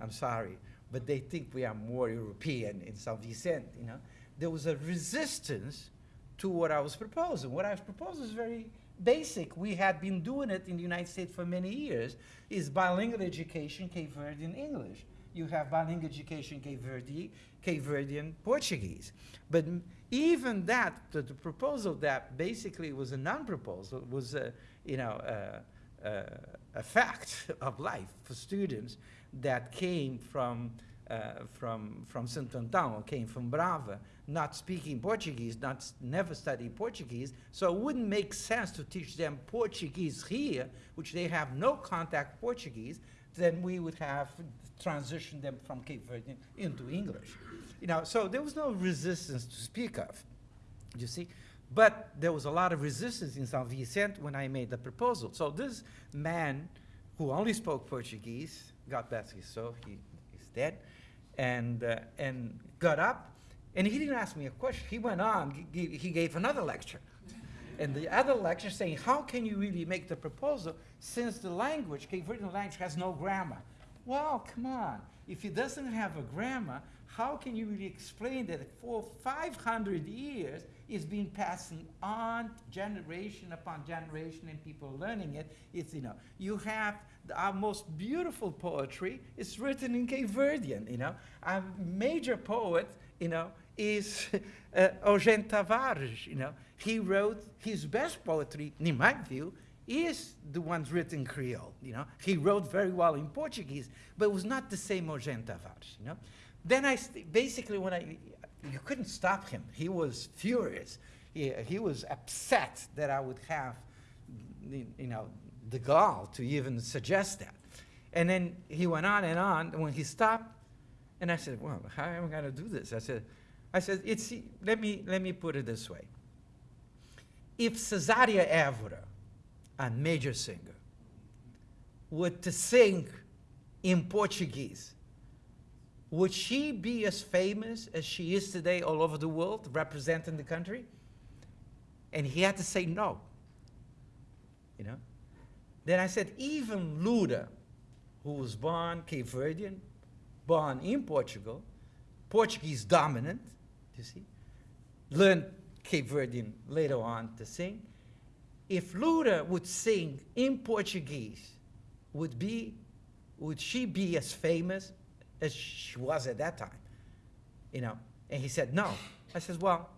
I'm sorry, but they think we are more European in San Vicente, you know. There was a resistance to what I was proposing. What I was proposing is very basic. We had been doing it in the United States for many years, is bilingual education, Cape Verdean English. You have bilingual education, Cape Verde, Cape Verdean Portuguese. But even that, the, the proposal that basically was a non-proposal, was a, you know, a, a, a fact of life for students that came from, uh, from, from Santo Antão, came from Brava, not speaking Portuguese, not never studied Portuguese, so it wouldn't make sense to teach them Portuguese here, which they have no contact Portuguese, then we would have transitioned them from Cape Verde into English. You know, so there was no resistance to speak of, you see. But there was a lot of resistance in São Vicente when I made the proposal. So this man who only spoke Portuguese, God bless his soul, he, he's dead, and, uh, and got up, and he didn't ask me a question. He went on, g- he gave another lecture. And the other lecture saying, how can you really make the proposal since the language, Cape Verdean language, has no grammar? Well, come on. If it doesn't have a grammar, how can you really explain that for 500 years it's been passing on generation upon generation and people learning it? It's, you know, you have the- our most beautiful poetry is written in Cape Verdean, you know. Our major poet, you know, is uh, Eugene Tavares, you know. He wrote his best poetry, in my view, is the ones written Creole, you know. He wrote very well in Portuguese, but it was not the same Eugene Tavares, you know. Then I, basically when I, you couldn't stop him. He was furious. he, he was upset that I would have, you know, the gall to even suggest that. And then he went on and on, and when he stopped, and I said, well, how am I gonna do this? I said, I said, it's, let me, let me put it this way. If Cesaria Évora, a major singer, would to sing in Portuguese, would she be as famous as she is today all over the world, representing the country? And he had to say no. You know? Then I said, even Lura, who was born Cape Verdean, born in Portugal, Portuguese dominant, you see, learned Cape Verdean later on to sing. If Lura would sing in Portuguese, would be, would she be as famous as she was at that time? You know, and he said no. I says, well,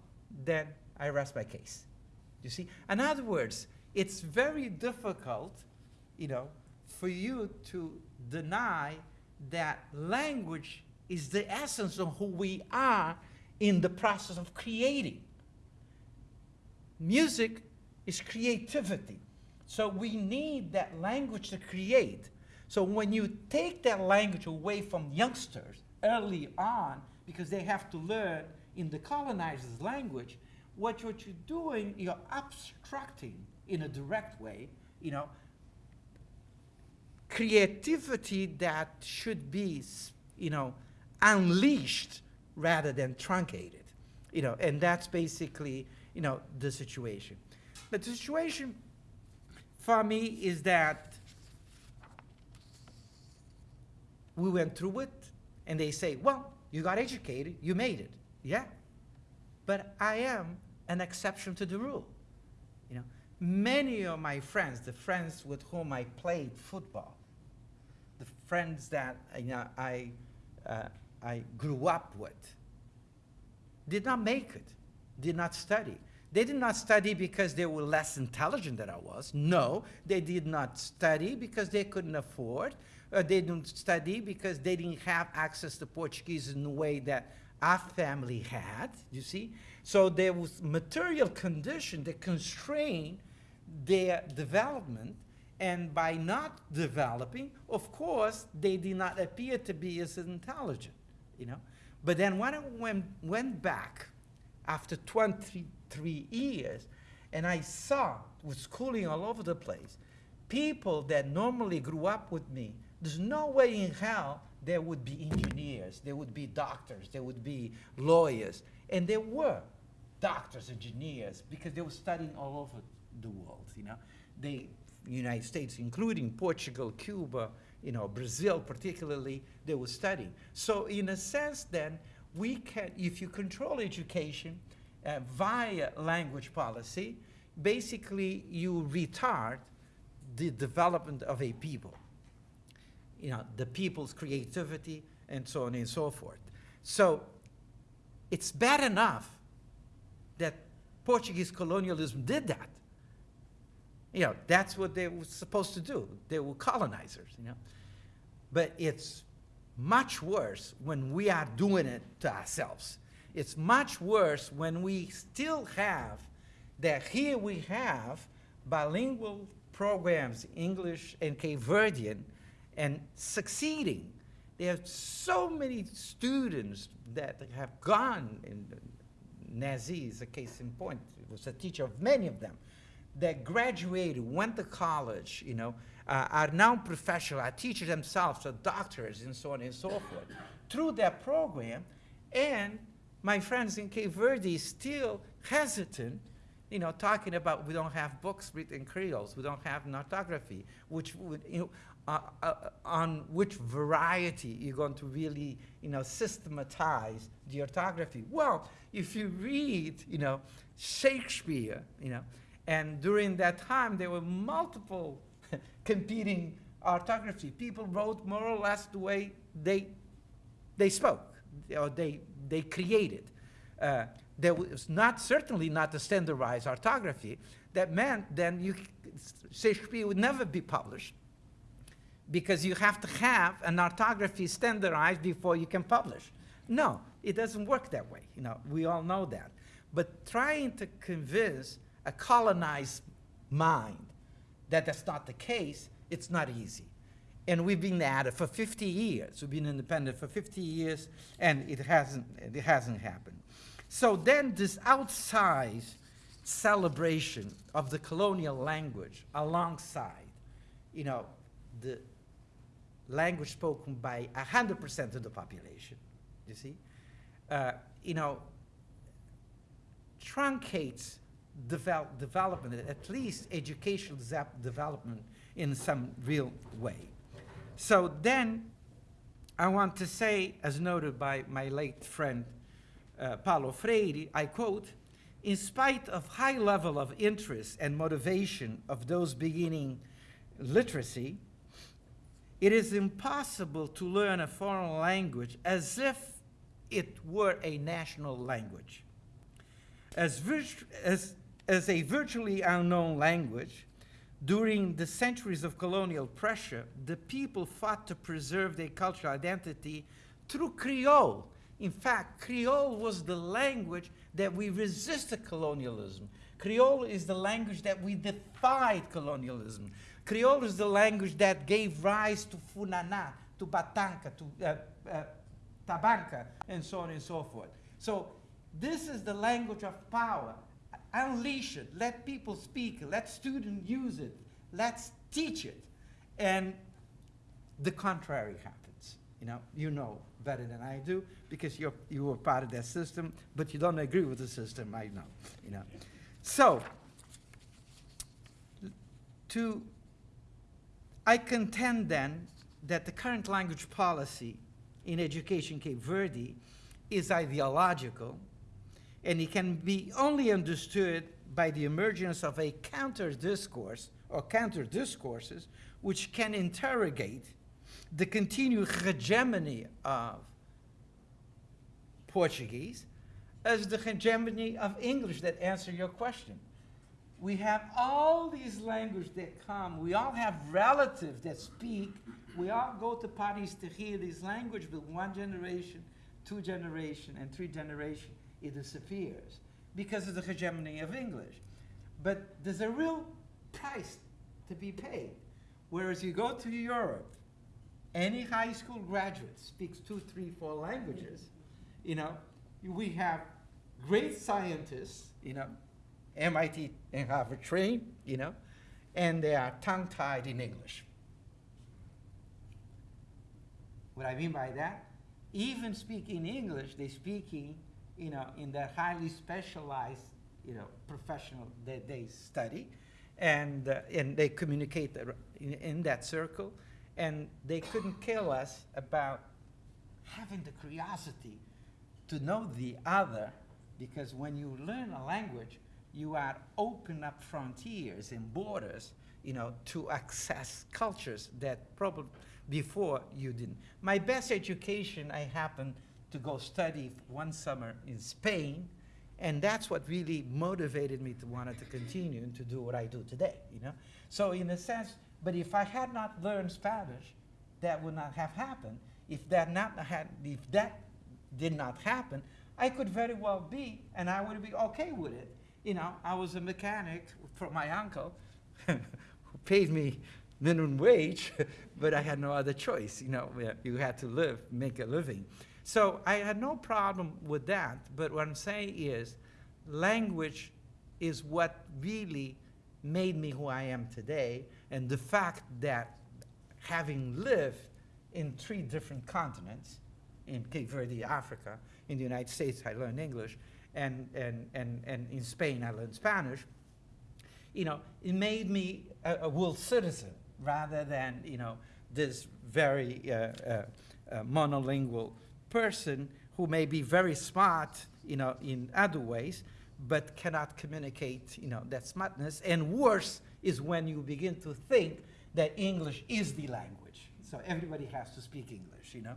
then I rest my case. You see, in other words, it's very difficult, you know, for you to deny that language is the essence of who we are in the process of creating. Music is creativity. So we need that language to create. So when you take that language away from youngsters early on, because they have to learn in the colonizer's language, what, you're doing, you're obstructing in a direct way, you know, creativity that should be, you know, unleashed rather than truncated, you know, and that's basically, you know, the situation. But the situation for me is that we went through it, and they say, well, you got educated, you made it. Yeah. But I am an exception to the rule. You know, many of my friends, the friends with whom I played football, the friends that you know, I, uh, I grew up with, did not make it, did not study. They did not study because they were less intelligent than I was. No, they did not study because they couldn't afford. Uh, they didn't study because they didn't have access to Portuguese in the way that our family had, you see? So there was material condition that constrained their development, and by not developing, of course, they did not appear to be as intelligent, you know? But then when I went, went back after 23 years, and I saw with schooling all over the place, people that normally grew up with me, there's no way in hell there would be engineers, there would be doctors, there would be lawyers, and there were doctors, engineers, because they were studying all over the world, you know. They, United States, including Portugal, Cuba, you know, Brazil particularly, they were studying. So in a sense then, we can, if you control education uh, via language policy, basically you retard the development of a people. You know, the people's creativity and so on and so forth. So it's bad enough that Portuguese colonialism did that. You know, that's what they were supposed to do. They were colonizers, you know. But it's much worse when we are doing it to ourselves. It's much worse when we still have that here we have bilingual programs, English and Cape Verdean, and succeeding. There are so many students that have gone, and Nezi is a case in point, was a teacher of many of them, that graduated, went to college, you know, uh, are now professional, are teachers themselves, are doctors, and so on and so forth, through that program. And my friends in Cape Verde still hesitant, you know, talking about we don't have books written in Creoles, we don't have an orthography, which would, you know, uh, uh, on which variety you're going to really, you know, systematize the orthography. Well, if you read, you know, Shakespeare, you know, and during that time there were multiple competing orthography. People wrote more or less the way they they spoke or they they created. Uh, there was not certainly not the standardized orthography. That meant then you Shakespeare would never be published because you have to have an orthography standardized before you can publish. No, it doesn't work that way. You know, we all know that. But trying to convince a colonized mind that that's not the case, it's not easy. And we've been at it for 50 years. We've been independent for 50 years, and it hasn't, it hasn't happened. So then this outsized celebration of the colonial language alongside, you know, the language spoken by 100% of the population, you see, uh, you know, truncates devel- development, at least educational development in some real way. So then, I want to say, as noted by my late friend uh, Paulo Freire, I quote, in spite of high level of interest and motivation of those beginning literacy, it is impossible to learn a foreign language as if it were a national language. As, as, as a virtually unknown language, during the centuries of colonial pressure, the people fought to preserve their cultural identity through Creole. In fact, Creole was the language that we resisted colonialism. Creole is the language that we defied colonialism. Creole is the language that gave rise to Funaná, to Batanca, to uh, uh, Tabanca, and so on and so forth. So this is the language of power. Unleash it. Let people speak. Let students use it. Let's teach it. And the contrary happens. You know, you know better than I do because you're, you were part of that system, but you don't agree with the system, I know. You know. So, to, I contend then that the current language policy in education Cape Verde is ideological and it can be only understood by the emergence of a counter discourse or counter discourses which can interrogate the continued hegemony of Portuguese as the hegemony of English that answer your question. We have all these languages that come. We all have relatives that speak. We all go to parties to hear this language, but one generation, two generation, and three generation, it disappears because of the hegemony of English. But there's a real price to be paid. Whereas you go to Europe, any high school graduate speaks two, three, four languages. You know, we have great scientists, you know, MIT and Harvard trained, you know, and they are tongue-tied in English. What I mean by that, even speaking English, they're speaking, you know, in the highly specialized, you know, professional that they study, and uh, and they communicate in, in that circle, and they couldn't care us about having the curiosity to know the other, because when you learn a language, you are open up frontiers and borders, you know, to access cultures that probably before you didn't. My best education, I happened to go study one summer in Spain, and that's what really motivated me to want to continue and to do what I do today, you know? So in a sense, but if I had not learned Spanish, that would not have happened. If that not had, if that did not happen, I could very well be, and I would be okay with it. You know, I was a mechanic for my uncle, who paid me minimum wage, but I had no other choice. You know, you had to live, make a living. So I had no problem with that. But what I'm saying is, language is what really made me who I am today, and the fact that having lived in three different continents, in Cape Verde, Africa, in the United States, I learned English, and, and, and, and in Spain, I learned Spanish. You know, it made me a, a world citizen rather than, you know, this very uh, uh, uh, monolingual person who may be very smart, you know, in other ways, but cannot communicate, you know, that smartness. And worse is when you begin to think that English is the language. So everybody has to speak English, you know.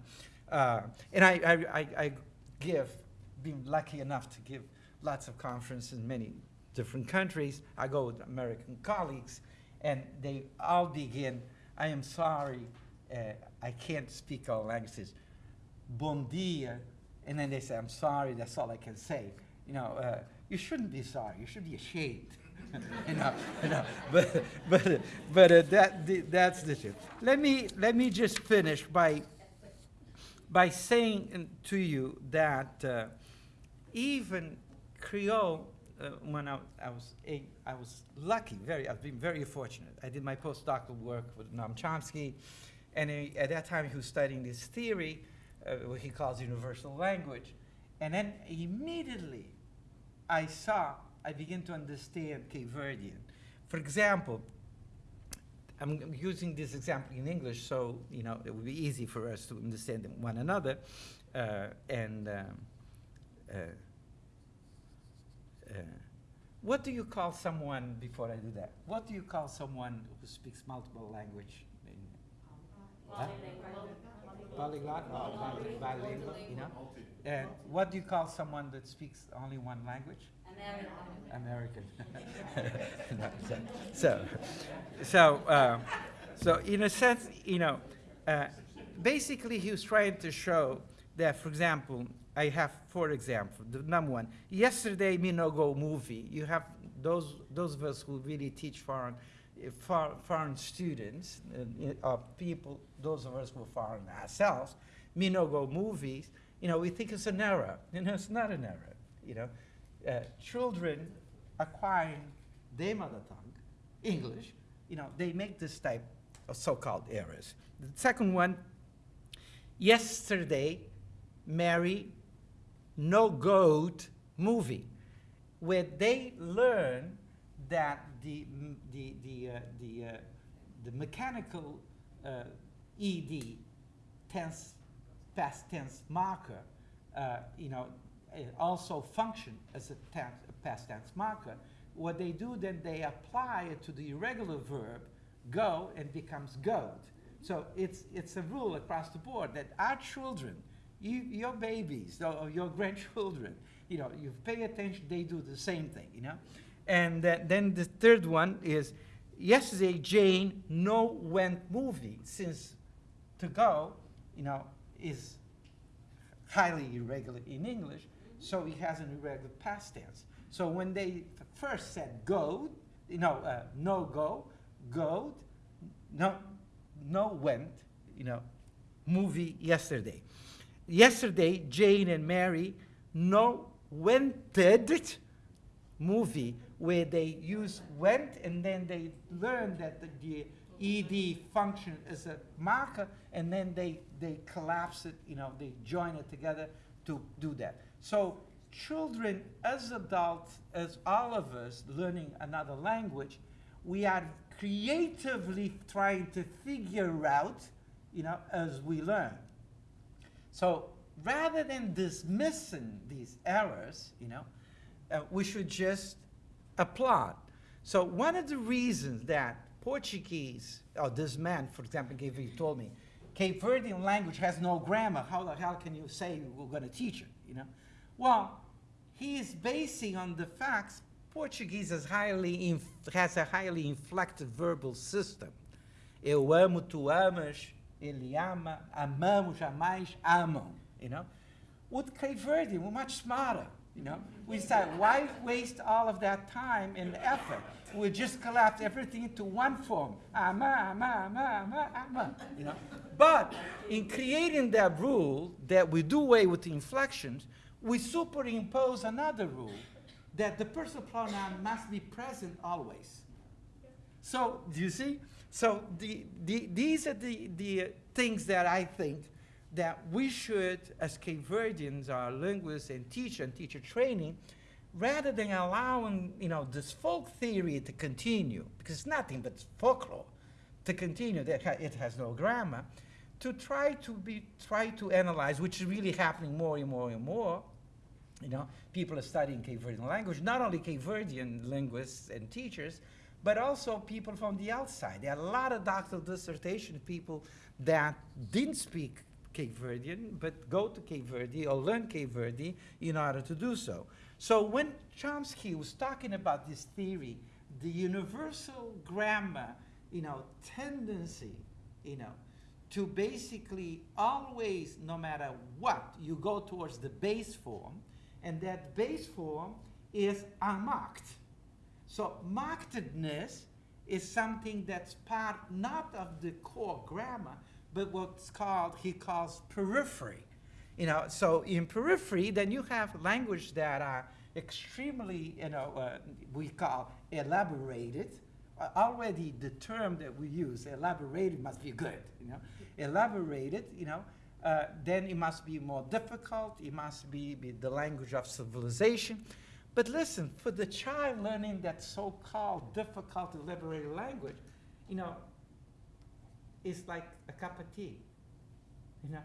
Uh, and I, I, I, I give, been lucky enough to give lots of conferences in many different countries. I go with American colleagues, and they all begin, I am sorry, uh, I can't speak all languages. Bon dia, and then they say, I'm sorry, that's all I can say. You know, uh, you shouldn't be sorry. You should be ashamed. you know, you know, but but but uh, that the, that's the truth. Let me let me just finish by by saying to you that uh, even Creole, uh, when I, I was eight, I was lucky, very, I've been very fortunate. I did my postdoctoral work with Noam Chomsky, and at that time he was studying this theory, uh, what he calls universal language. And then immediately I saw, I began to understand Cape Verdean. For example, I'm I'm using this example in English, so you know it will be easy for us to understand one another. Uh, and um, uh, uh, what do you call someone before I do that? What do you call someone who speaks multiple language? Polyglot or bi- bilingual, you know? And what do you call someone that speaks only one language? American. No, so, so, so, uh, so in a sense, you know, uh, basically he was trying to show that, for example, I have four examples. The number one, yesterday me no go movie. You have those those of us who really teach foreign for, foreign students uh, people, those of us who are foreign ourselves, me no go movies. You know, we think it's an error. You know, it's not an error. You know, uh, children acquiring their mother tongue, English, you know, they make this type of so-called errors. The second one, yesterday, Mary no goat movie, where they learn that the, the, the, uh, the, uh, the mechanical uh, ED tense, past tense marker, uh, you know, also function as a, tense, a past tense marker. What they do then, they apply it to the irregular verb go and becomes goat. So it's, it's a rule across the board that our children, you, your babies or your grandchildren, you know, you pay attention, they do the same thing, you know. And then the third one is yesterday Jane no went movie since to go, you know, is highly irregular in English, so it has an irregular past tense. So when they first said go, you know, uh, no go, go, no, no went, you know, movie yesterday. Yesterday, Jane and Mary no wented movie where they use went and then they learn that the, the ed function is a marker and then they, they collapse it, you know, they join it together to do that. So children, as adults, as all of us learning another language, we are creatively trying to figure out, you know, as we learn. So rather than dismissing these errors, you know, uh, we should just applaud. So one of the reasons that Portuguese, or this man, for example, gave he told me, Cape Verdean language has no grammar. How the hell can you say we're going to teach it? You know, well, he is basing on the facts. Portuguese has a highly inflected verbal system. Eu amo, tu amas, ele ama, amamos, amais, amam. You know, with Cape Verdean, we're much smarter. You know, we said, why waste all of that time and effort? We just collapse everything into one form. Ama, ama, ama, ama, ama. You know, but in creating that rule that we do away with the inflections, we superimpose another rule that the personal pronoun must be present always. So, do you see? So, the, the, these are the, the things that I think that we should, as Cape Verdeans, our linguists and teacher and teacher training, rather than allowing, you know, this folk theory to continue, because it's nothing but folklore, to continue, that it has no grammar, to try to be, try to analyze, which is really happening more and more and more, you know, people are studying Cape Verdean language, not only Cape Verdean linguists and teachers, but also people from the outside. There are a lot of doctoral dissertation people that didn't speak Cape Verdean, but go to Cape Verde or learn Cape Verde in order to do so. So when Chomsky was talking about this theory, the universal grammar, you know, tendency, you know, to basically always, no matter what, you go towards the base form, and that base form is unmarked. So markedness is something that's part not of the core grammar, but what's called, he calls periphery. You know, so in periphery, then you have language that are extremely, you know, uh, we call elaborated. Uh, already the term that we use, elaborated, must be good, you know. Elaborated, you know, uh, then it must be more difficult. It must be, be the language of civilization. But listen, for the child learning that so-called difficult elaborated language, you know, it's like a cup of tea. You know,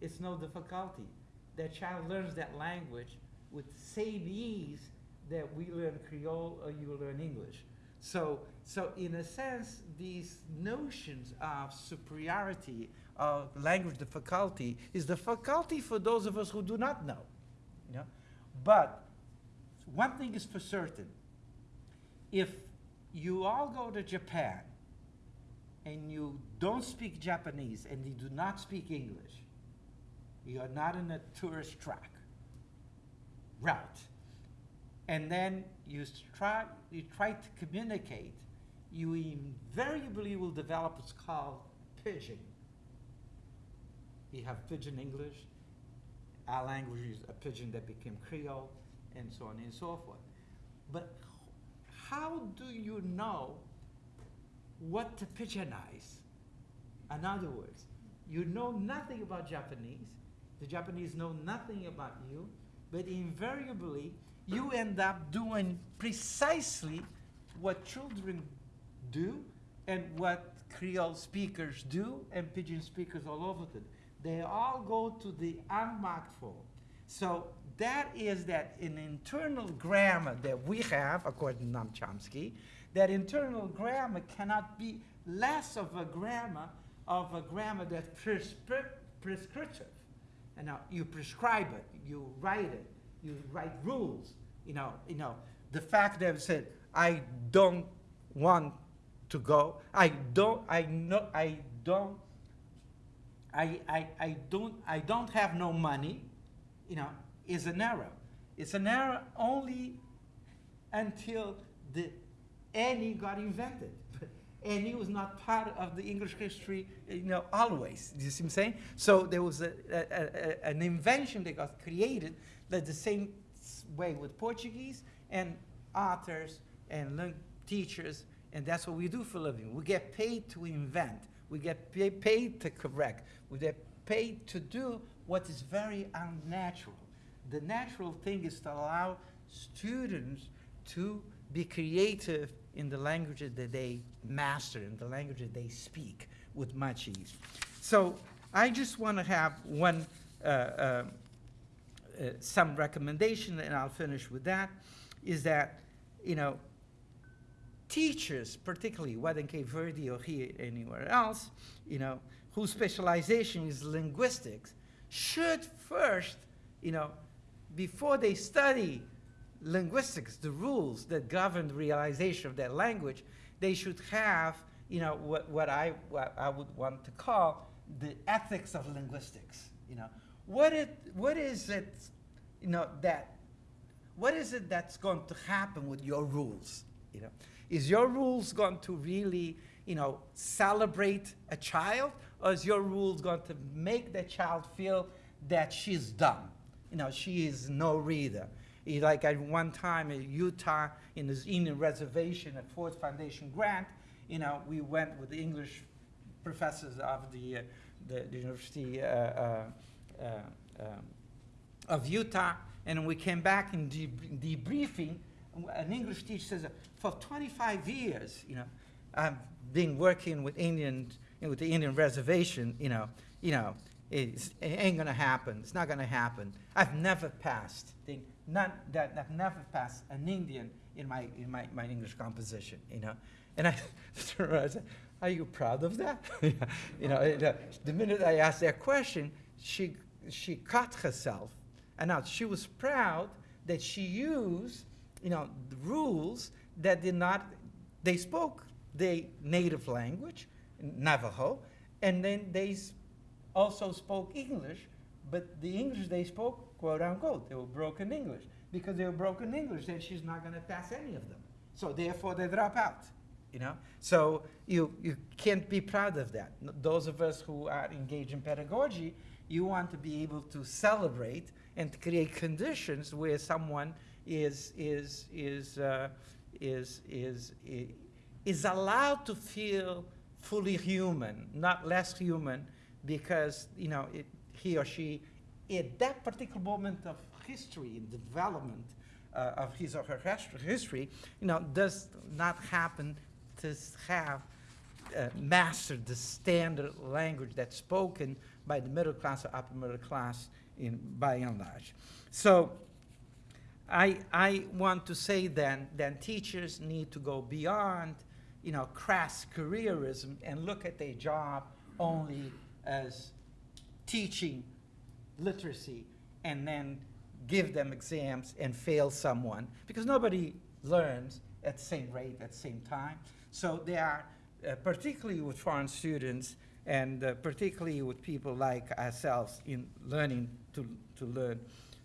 it's no difficulty. That child learns that language with same ease that we learn Creole or you learn English. So, so in a sense, these notions of superiority, of language difficulty, is the faculty for those of us who do not know. You know? But one thing is for certain. If you all go to Japan and you don't speak Japanese and you do not speak English, you are not in a tourist track route. And then you try, you try to communicate, you invariably will develop what's called pidgin. You have pidgin English, our language is a pidgin that became Creole, and so on and so forth. But how do you know what to pidginize? In other words, you know nothing about Japanese, the Japanese know nothing about you, but invariably you end up doing precisely what children do and what Creole speakers do and Pidgin speakers all over the They all go to the unmarked form. So that is that an internal grammar that we have, according to Noam Chomsky, that internal grammar cannot be less of a grammar of a grammar that's prescri prescriptive. And now you prescribe it, you write it, you write rules. You know, you know, the fact that I said, I don't want to go, I don't, I know, I don't, I, I, I don't, I don't have no money, you know, is an error. It's an error only until the any got invented. Any was not part of the English history, you know, always. Do you see what I'm saying? So there was a, a, a, an invention that got created that the same way with Portuguese and authors and teachers, and that's what we do for a living. We get paid to invent. We get pay, paid to correct. We get paid to do what is very unnatural. The natural thing is to allow students to be creative in the languages that they master, in the languages they speak with much ease. So I just want to have one, uh, uh, uh, some recommendation, and I'll finish with that, is that, you know, teachers, particularly whether in Cape Verde or here anywhere else, you know, whose specialization is linguistics, should first, you know, before they study linguistics, the rules that govern the realization of that language, they should have, you know, what, what, I, what I would want to call the ethics of linguistics. You know, what, it, what is it, you know, that, what is it that's going to happen with your rules? You know, is your rules going to really, you know, celebrate a child, or is your rules going to make the child feel that she's dumb? You know, she is no reader like at one time in Utah, in this Indian reservation at Ford Foundation grant, you know, we went with the English professors of the, uh, the, the, University uh, uh, uh um, of Utah, and we came back in de debriefing. An English teacher says, for 25 years, you know, I've been working with Indians, with the Indian reservation, you know, you know, it ain't gonna happen. It's not gonna happen. I've never passed. Not that I've never passed an Indian in my in my, my English composition, you know. And I, said, "Are you proud of that?" you know, the, uh, the minute I asked that question, she she cut herself, and now she was proud that she used, you know, rules that did not. They spoke their native language, Navajo, and then they also spoke English, but the English they spoke quote unquote. They were broken English. because they were broken English, then she's not going to pass any of them. So therefore, they drop out. You know, so you you can't be proud of that. Those of us who are engaged in pedagogy, you want to be able to celebrate and create conditions where someone is is is uh, is is is allowed to feel fully human, not less human, because you know it, he or she, at that particular moment of history the development uh, of his or her history, you know, does not happen to have uh, mastered the standard language that's spoken by the middle class or upper middle class in by and large. So I, I want to say then that teachers need to go beyond, you know, crass careerism and look at their job only as teaching literacy and then give them exams and fail someone because nobody learns at the same rate at the same time. So they are, uh, particularly with foreign students and uh, particularly with people like ourselves in learning to, to learn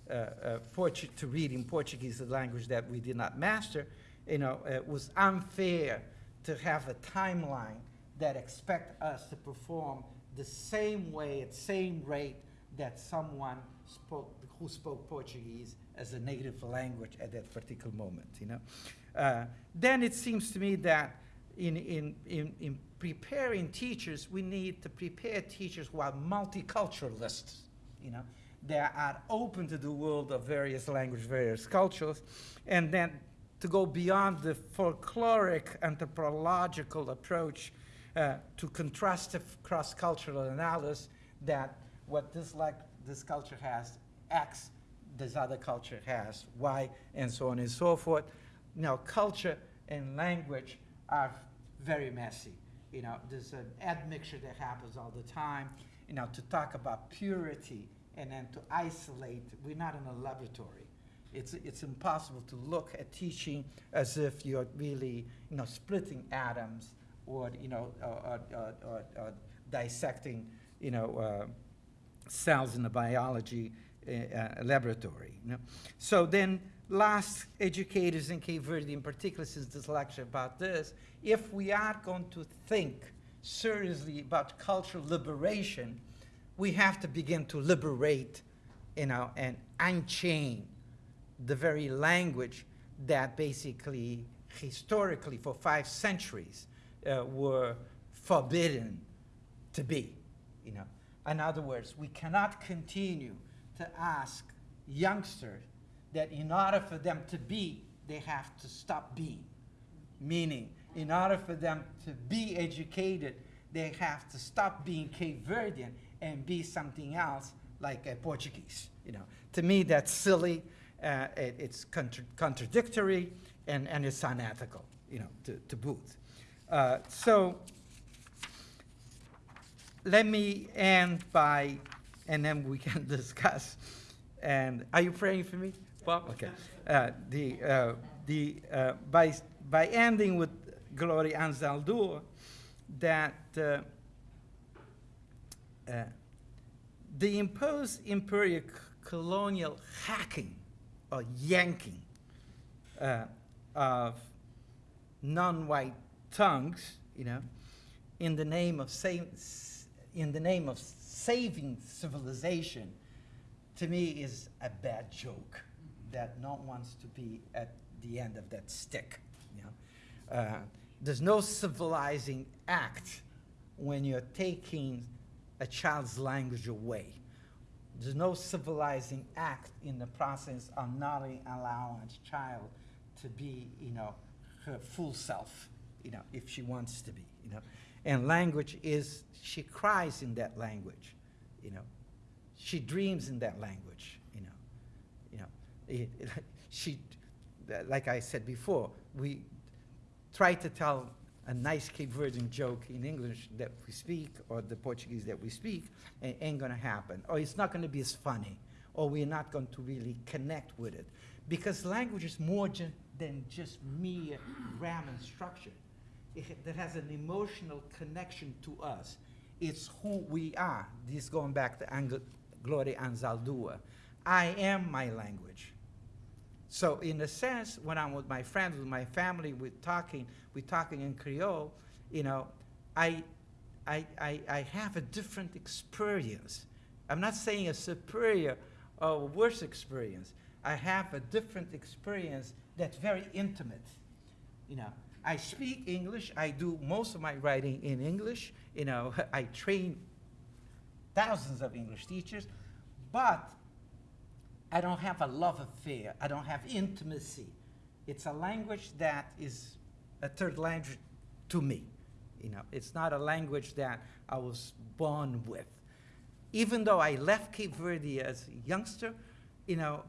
uh, uh, to read in Portuguese, a language that we did not master, you know, it was unfair to have a timeline that expect us to perform the same way, at same rate that someone spoke, who spoke Portuguese as a native language at that particular moment, you know. Uh, then it seems to me that in, in, in, in preparing teachers, we need to prepare teachers who are multiculturalists, you know, that are open to the world of various languages, various cultures, and then to go beyond the folkloric anthropological approach uh, to contrastive cross-cultural analysis that what this like this culture has X, this other culture has Y, and so on and so forth. Now, culture and language are very messy. You know, there's an admixture that happens all the time. You know, to talk about purity and then to isolate, we're not in a laboratory. It's, it's impossible to look at teaching as if you're really, you know, splitting atoms or, you know, or, or, or, or, dissecting, you know, uh, cells in a biology uh, laboratory. You know? So then, last educators in Cape Verde, in particular, since this lecture about this, if we are going to think seriously about cultural liberation, we have to begin to liberate, you know, and unchain the very language that basically, historically, for five centuries, uh, were forbidden to be. You know, in other words, we cannot continue to ask youngsters that in order for them to be, they have to stop being. Meaning, in order for them to be educated, they have to stop being Cape Verdean and be something else like uh, Portuguese. You know, to me, that's silly. Uh, it, it's contra- contradictory and, and it's unethical. You know, to, to boot. Uh, so let me end by, and then we can discuss. And are you praying for me, Bob? Okay. Uh, the uh, the uh, by by ending with Gloria Anzaldúa, that uh, uh, the imposed imperial colonial hacking or yanking uh, of non-white tongues, you know, in the name of sa- s- in the name of saving civilization, to me is a bad joke that no one wants to be at the end of that stick. You know? uh, there's no civilizing act when you're taking a child's language away. There's no civilizing act in the process of not allowing a child to be, you know, her full self, you know, if she wants to be, you know. And language is, she cries in that language, you know. She dreams in that language, you know. You know, it, it- she, like I said before, we try to tell a nice Cape Verdean joke in English that we speak or the Portuguese that we speak, it ain't gonna happen. Or it's not gonna be as funny, or we're not going to really connect with it. Because language is more than just mere grammar and structure. That has an emotional connection to us. It's who we are. This going back to Ang- Gloria Anzaldúa. I am my language. So in a sense, when I'm with my friends, with my family, we're talking, we're talking in Creole, you know, I, I, I, I have a different experience. I'm not saying a superior or worse experience. I have a different experience that's very intimate. You know, I speak English. I do most of my writing in English. You know, I train thousands of English teachers, but I don't have a love affair. I don't have intimacy. It's a language that is a third language to me. You know, it's not a language that I was born with. Even though I left Cape Verde as a youngster, you know,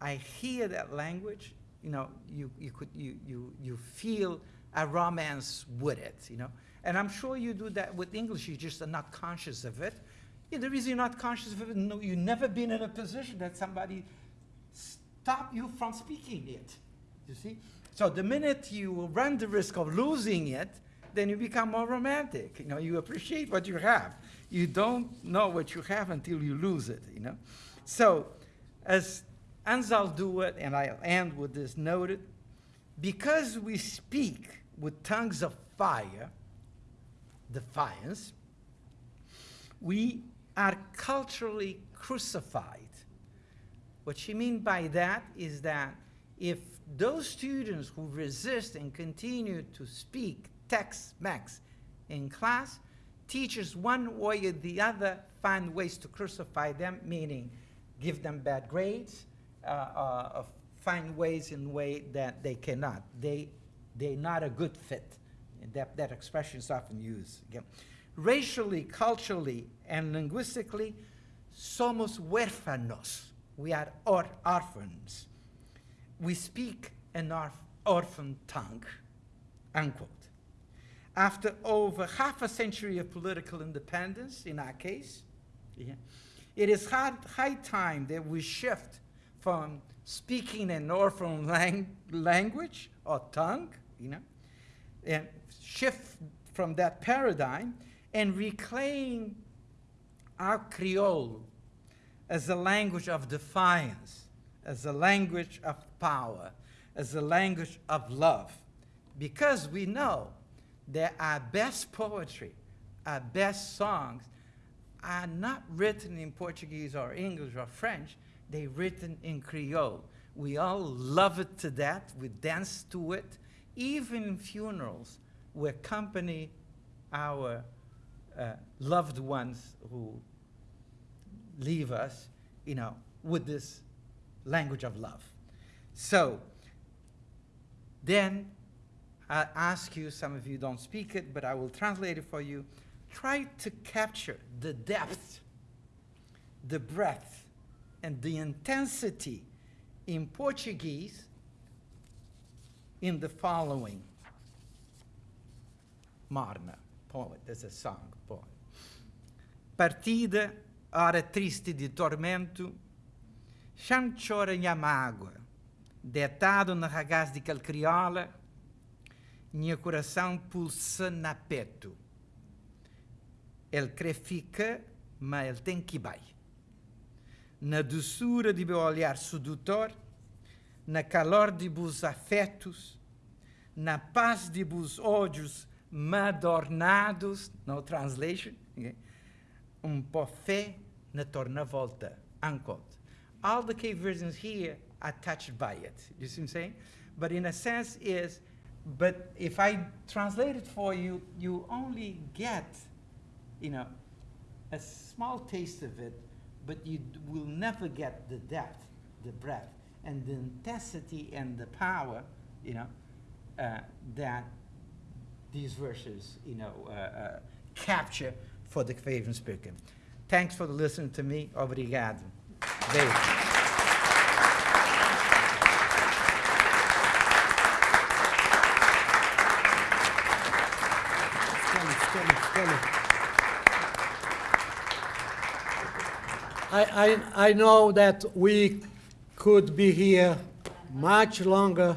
I hear that language, you know, you, you, could, you, you, you feel a romance with it, you know. And I'm sure you do that with English, you just are not conscious of it. Yeah, the reason you're not conscious of it, no, you've never been in a position that somebody stop you from speaking it, you see? So the minute you run the risk of losing it, then you become more romantic, you know, you appreciate what you have. You don't know what you have until you lose it, you know? So, as Anzaldúa, and I'll end with this noted, because we speak with tongues of fire, defiance, we are culturally crucified. What she means by that is that if those students who resist and continue to speak Tex-Mex in class, teachers one way or the other find ways to crucify them, meaning give them bad grades, Uh, uh, uh, find ways in way that they cannot. They, they're not a good fit. That, that expression is often used. Again. Racially, culturally, and linguistically, somos huérfanos. We are or orphans. We speak an orf orphan tongue, unquote. After over half a century of political independence, in our case, yeah, it is high time that we shift from speaking an orphan lang language or tongue, you know, and shift from that paradigm and reclaim our Creole as a language of defiance, as a language of power, as a language of love, because we know that our best poetry, our best songs are not written in Portuguese or English or French, they're written in Creole. We all love it to death, we dance to it. Even in funerals, we accompany our uh, loved ones who leave us, you know, with this language of love. So then I ask you, some of you don't speak it, but I will translate it for you. Try to capture the depth, the breadth, and the intensity in Portuguese in the following Marna poet, there's a song poem. Partida, hora triste de tormento, chão chora minha mágoa, deitado na ragaz de calcriola, minha coração pulsa na peto. Ele crê fica, mas ele tem que ir. Na doçura de meu olhar sedutor, na calor de vos afetos, na paz de vos ódios madornados, no translation, um buffet na torna volta, unquote. All the Cape versions here are touched by it. You see what I'm saying? But in a sense is, but if I translate it for you, you only get, you know, a small taste of it, but you will never get the depth, the breadth, and the intensity and the power, you know, uh, that these verses, you know, uh, uh, capture for the speaker. Thanks for listening to me. Obrigado. Beijo. I, I, I know that we could be here much longer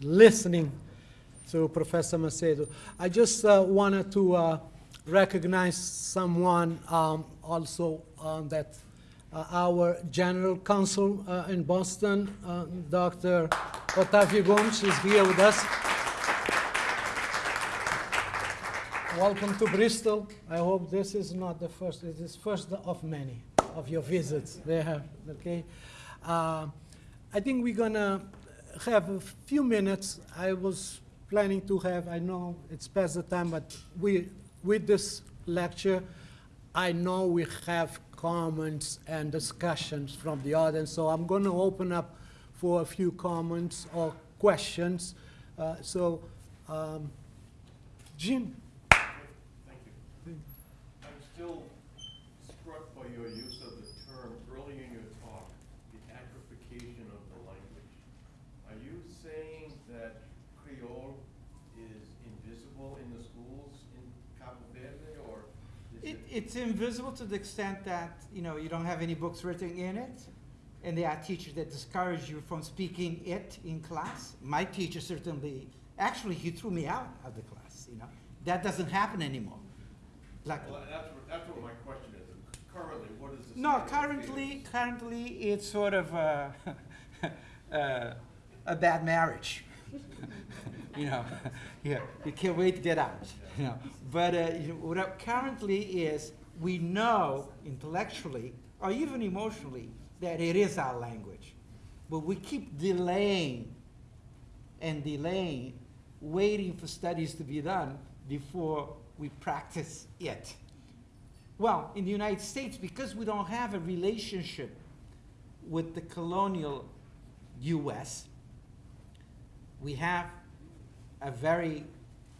listening to Professor Macedo. I just uh, wanted to uh, recognize someone um, also um, that uh, our general counsel uh, in Boston, uh, Dr. Otavio Gomes, is here with us. Welcome to Bristol. I hope this is not the first, This is first of many of your visits there, okay? Uh, I think we're gonna have a few minutes. I was planning to have, I know it's past the time, but we, with this lecture, I know we have comments and discussions from the audience, so I'm gonna open up for a few comments or questions. Uh, So, um, Jim? Thank you. I'm still struck by your use of the term early in your talk, the atrophication of the language. Are you saying that Creole is invisible in the schools in Cabo Verde, or is It, it? It's invisible to the extent that, you know, you don't have any books written in it, and there are teachers that discourage you from speaking it in class. My teacher certainly, actually, he threw me out of the class, you know. That doesn't happen anymore. Like, Well, that's, what- that's what my question is. Currently, what is the? no, currently, currently, it's sort of a, uh, a bad marriage. you know, yeah, you can't wait to get out. You know, but uh, you know, what currently is we know intellectually or even emotionally that it is our language, but we keep delaying and delaying, waiting for studies to be done before we practice it. Well, in the United States, because we don't have a relationship with the colonial US, we have a very,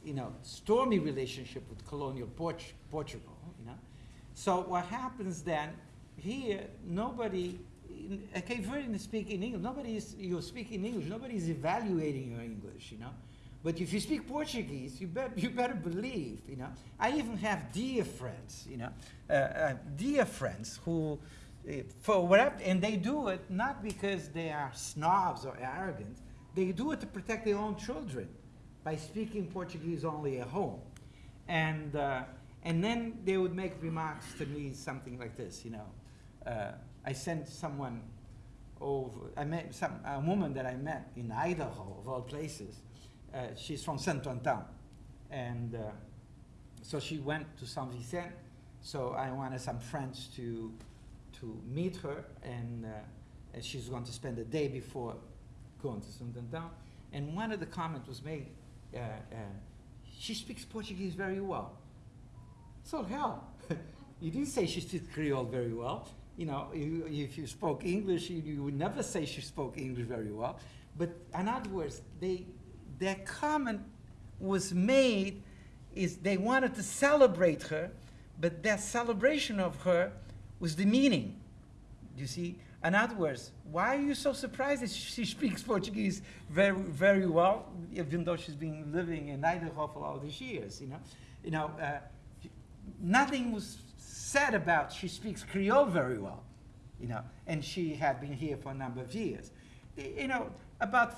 you know, stormy relationship with colonial Port- Portugal, you know. So what happens then, here, nobody, in- a is speaking English, nobody is, you're speaking English, nobody is evaluating your English, you know. But if you speak Portuguese, you, bet, you better believe, you know. I even have dear friends, you know, uh, uh, dear friends who, uh, for whatever, and they do it not because they are snobs or arrogant, they do it to protect their own children by speaking Portuguese only at home. And, uh, and then they would make remarks to me something like this, you know. Uh, I sent someone over, I met some, a woman that I met in Idaho, of all places. Uh, she's from Saint Anton. And uh, so she went to San Vicente. So I wanted some friends to, to meet her, and, uh, and she's going to spend the day before going to Saint Anton. And one of the comments was made, she speaks Portuguese very well. So hell, you didn't say she speaks Creole very well. You know, if you spoke English, you, would never say she spoke English very well. But in other words, they, their comment was made is they wanted to celebrate her, but that celebration of her was demeaning. You see? In other words, why are you so surprised that she speaks Portuguese very, very well, even though she's been living in Idaho for all these years? You know, you know, uh, nothing was said about she speaks Creole very well, you know, and she had been here for a number of years. You know, about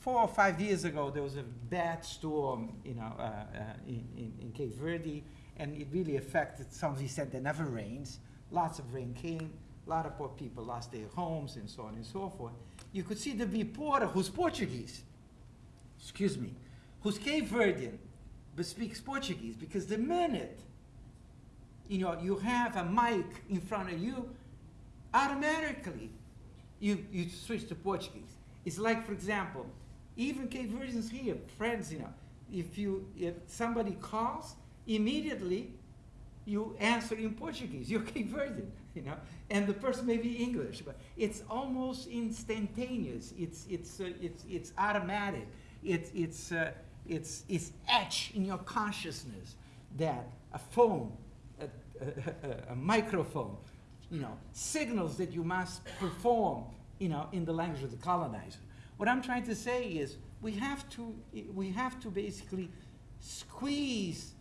four or five years ago, there was a bad storm, you know, uh, uh, in, in, in Cape Verde, and it really affected San Vicente. It never rains. Lots of rain came. A lot of poor people lost their homes and so on and so forth. You could see the reporter who's Portuguese, excuse me, who's Cape Verdean, but speaks Portuguese, because the minute you know, you have a mic in front of you, automatically you, you switch to Portuguese. It's like, for example, even Cape Verdeans here, friends, you know, if you if somebody calls, immediately you answer in Portuguese. You're Cape Verdean, you know, and the person may be English, but it's almost instantaneous. It's it's uh, it's it's automatic. It's it's uh, it's it's etched in your consciousness that a phone, a, a, a, a microphone, you know, signals that you must perform, you know, in the language of the colonizer. What I'm trying to say is we have to we have to basically squeeze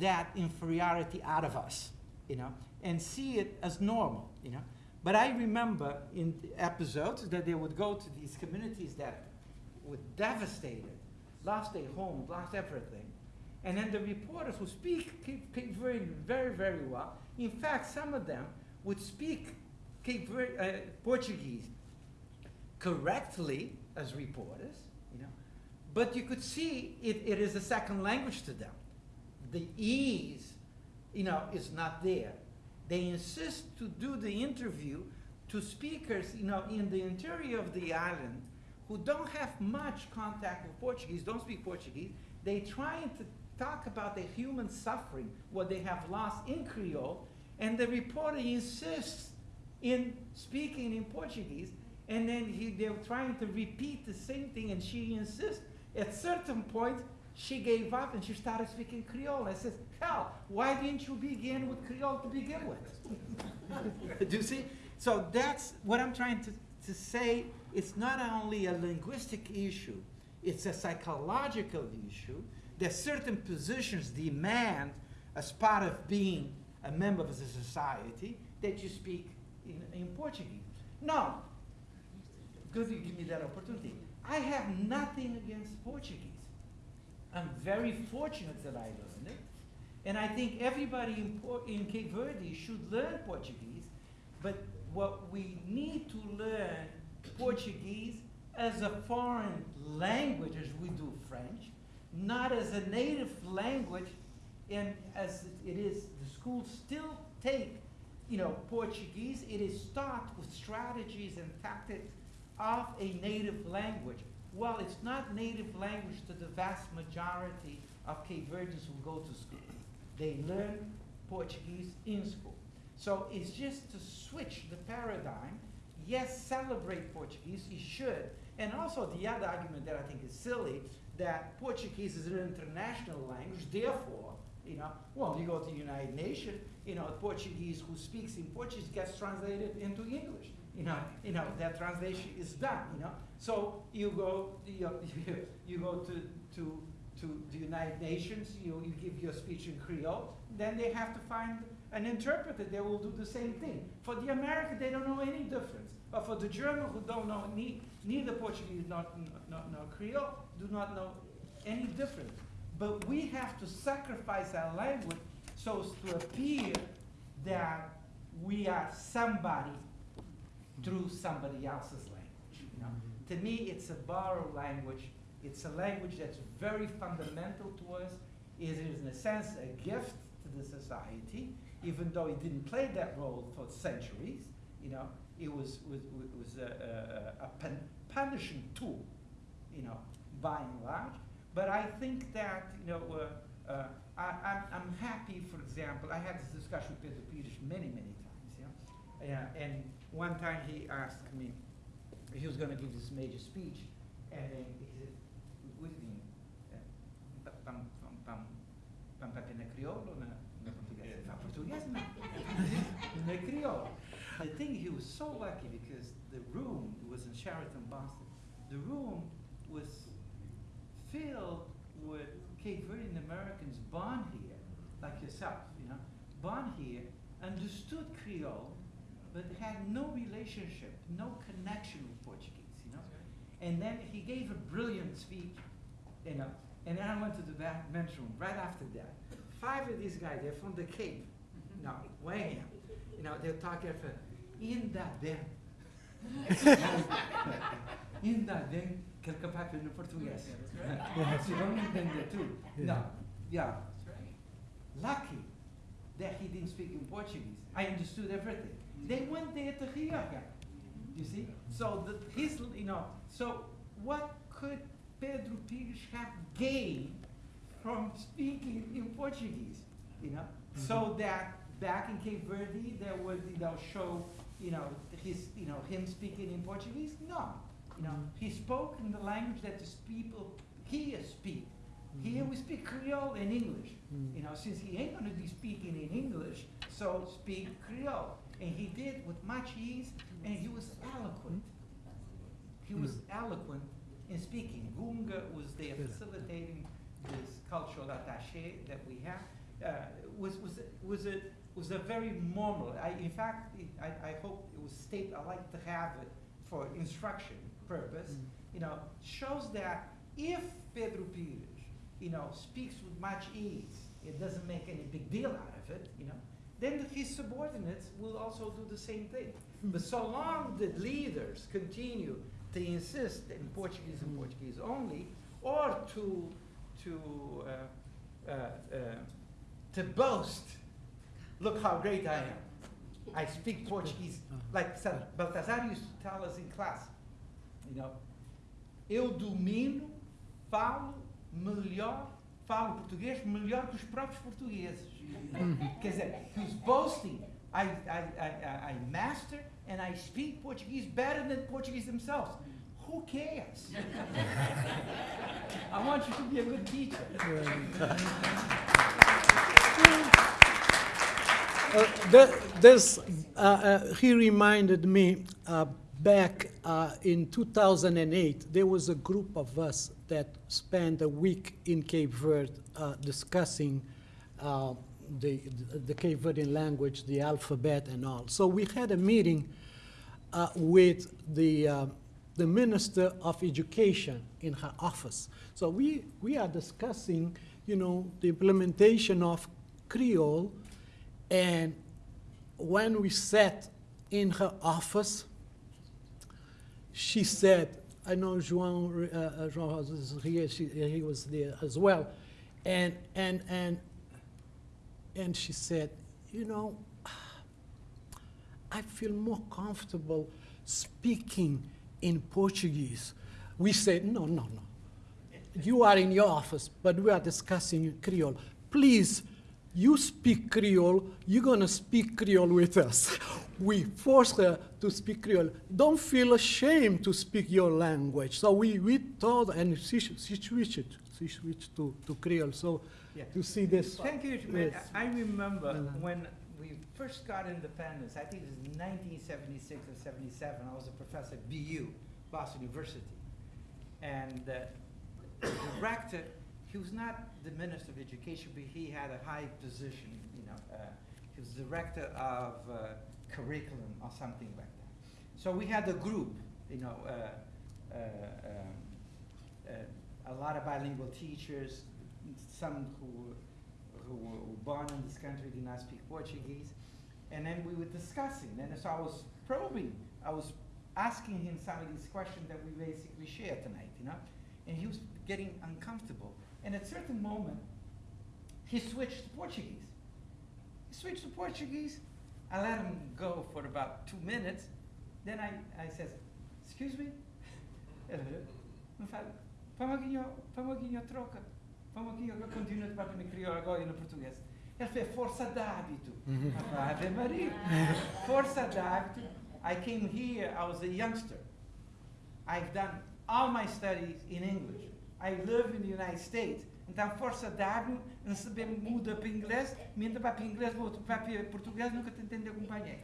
that inferiority out of us, you know, and see it as normal, you know. But I remember in episodes that they would go to these communities that were devastated, lost their homes, lost everything. And then the reporters who speak keep, keep very, very, well. In fact, some of them would speak Cape uh, Portuguese correctly as reporters, you know, but you could see it, it is a second language to them. The ease, you know, is not there. They insist to do the interview to speakers, you know, in the interior of the island who don't have much contact with Portuguese, don't speak Portuguese. They trying to talk about the human suffering, what they have lost in Creole, and the reporter insists in speaking in Portuguese, and then he, they're trying to repeat the same thing, and she insists. At certain point, she gave up and she started speaking Creole. I said, hell, why didn't you begin with Creole to begin with? Do you see? So that's what I'm trying to, to say. It's not only a linguistic issue, it's a psychological issue that certain positions demand as part of being a member of the society that you speak in, in Portuguese. Now, good you give me that opportunity. I have nothing against Portuguese. I'm very fortunate that I learned it. And I think everybody in, in Cape Verde should learn Portuguese. But what we need to learn Portuguese as a foreign language as we do French, not as a native language, and as it is, the schools still take, you know, Portuguese. It is taught with strategies and tactics of a native language. Well, it's not native language to the vast majority of Cape Verdeans who go to school. They learn Portuguese in school. So it's just to switch the paradigm. Yes, celebrate Portuguese, you should. And also the other argument that I think is silly, that Portuguese is an international language, therefore, you know, well, you go to the United Nations, you know, Portuguese who speaks in Portuguese gets translated into English. You know, you know, that translation is done, you know. So you go, you, you go to, to, to the United Nations, you, you give your speech in Creole, then they have to find an interpreter that will do the same thing. For the American, they don't know any difference. But for the German who don't know ne- neither Portuguese nor, nor, nor Creole, do not know any difference. But we have to sacrifice our language so as to appear that we are somebody through somebody else's language. You know? To me, it's a borrowed language. It's a language that's very fundamental to us. It is, in a sense, a gift to the society, even though it didn't play that role for centuries. You know, it was, was, was a, a, a pun- punishing tool, you know, by and large. But I think that, you know, uh, uh, I, I'm, I'm happy, for example, I had this discussion with Peter Pires many, many times, yeah? Yeah, and one time he asked me, he was gonna give this major speech, and then he said, what do you mean? Eh, pa- Pam, pam, pam, pam, pam, na crioulo ou na, na português? Fala português, não. na crioulo. I think he was so lucky because the room was in Sheraton, Boston. The room was filled with Cape Verdean Americans born here, like yourself, you know, born here, understood Creole, but had no relationship, no connection with Portuguese, you know. And then he gave a brilliant speech, you know, and then I went to the back men's room right after that. Five of these guys, they're from the Cape, no, way you know, they're talking for, ainda bem. ainda bem que ele capaz no português. Se vamos entender tudo. No, yeah. Lucky that he didn't speak in Portuguese. I understood everything. They went there to him. You see? So the, his, you know, so what could Pedro Pires have gained from speaking in Portuguese? You know, so mm-hmm. that back in Cape Verde there would, you know, show, you know, his, you know, him speaking in Portuguese? No. You know, mm-hmm. he spoke in the language that the people here speak. Mm-hmm. Here we speak Creole and English. You know, since he ain't gonna be speaking in English, so speak Creole. And he did with much ease, and he was eloquent. He was eloquent in speaking. Gunga was there facilitating this cultural attaché that we have. Uh, was was a- was a was a very normal. I, in fact, it, I, I hope it was state. I like to have it for instruction purpose. You know, shows that if Pedro Pires, you know, speaks with much ease, it doesn't make any big deal out of it. You know, then his subordinates will also do the same thing. But so long the leaders continue to insist in Portuguese and Portuguese only, or to, to, uh, uh, uh, to boast, look how great I am. I speak Portuguese, like Sa- Baltazar used to tell us in class, you know, eu domino, falo melhor, falo português melhor que os próprios portugueses. Quer dizer, he's boasting, I, I, I, I- master and I speak Portuguese better than Portuguese themselves. Who cares? I want you to be a good teacher. Uh, th- this, uh, uh, he reminded me uh, back uh, in 2008, there was a group of us that spent a week in Cape Verde uh, discussing uh, the, the Cape Verdean language, the alphabet, and all. So we had a meeting uh, with the, uh, the Minister of Education in her office. So we, we are discussing, you know, the implementation of Creole and when we sat in her office, she said, I know João, uh, uh, João Rosa here, she, he was there as well. And, and, and, and she said, you know, I feel more comfortable speaking in Portuguese. We said, no, no, no. You are in your office, but we are discussing Creole. Please, you speak Creole, you're gonna speak Creole with us. We force her to speak Creole. Don't feel ashamed to speak your language. So we, we told, and she, she switched, she switched to, to Creole. So Yeah. to see this. Thank you. Yes. I remember Mhm. when we first got independence, I think it was 1976 or 77, I was a professor at BU, Boston University. And uh, the director, he was not the Minister of Education, but he had a high position, you know. uh, He was director of uh, curriculum or something like that. So we had a group, you know, uh, uh, um, uh, a lot of bilingual teachers, some who, who were born in this country did not speak Portuguese. And then we were discussing, and so I was probing, I was asking him some of these questions that we basically share tonight, you know? And he was getting uncomfortable. And at a certain moment, he switched to Portuguese. He switched to Portuguese. I let him go for about two minutes. Then I, I says, excuse me? Me fala, vamos aqui, ó- vamos aqui, ó, troca. Aqui, eu continuo para no crioulo agora e no português. Ele fez força de hábito. Ave Maria. Força de hábito. I came here, I was a youngster. I've done all my studies in English. I live in the United States. Então, força hábito, não se bem muda para inglês, minta para inglês, volta para português, nunca te entendeu acompanhar.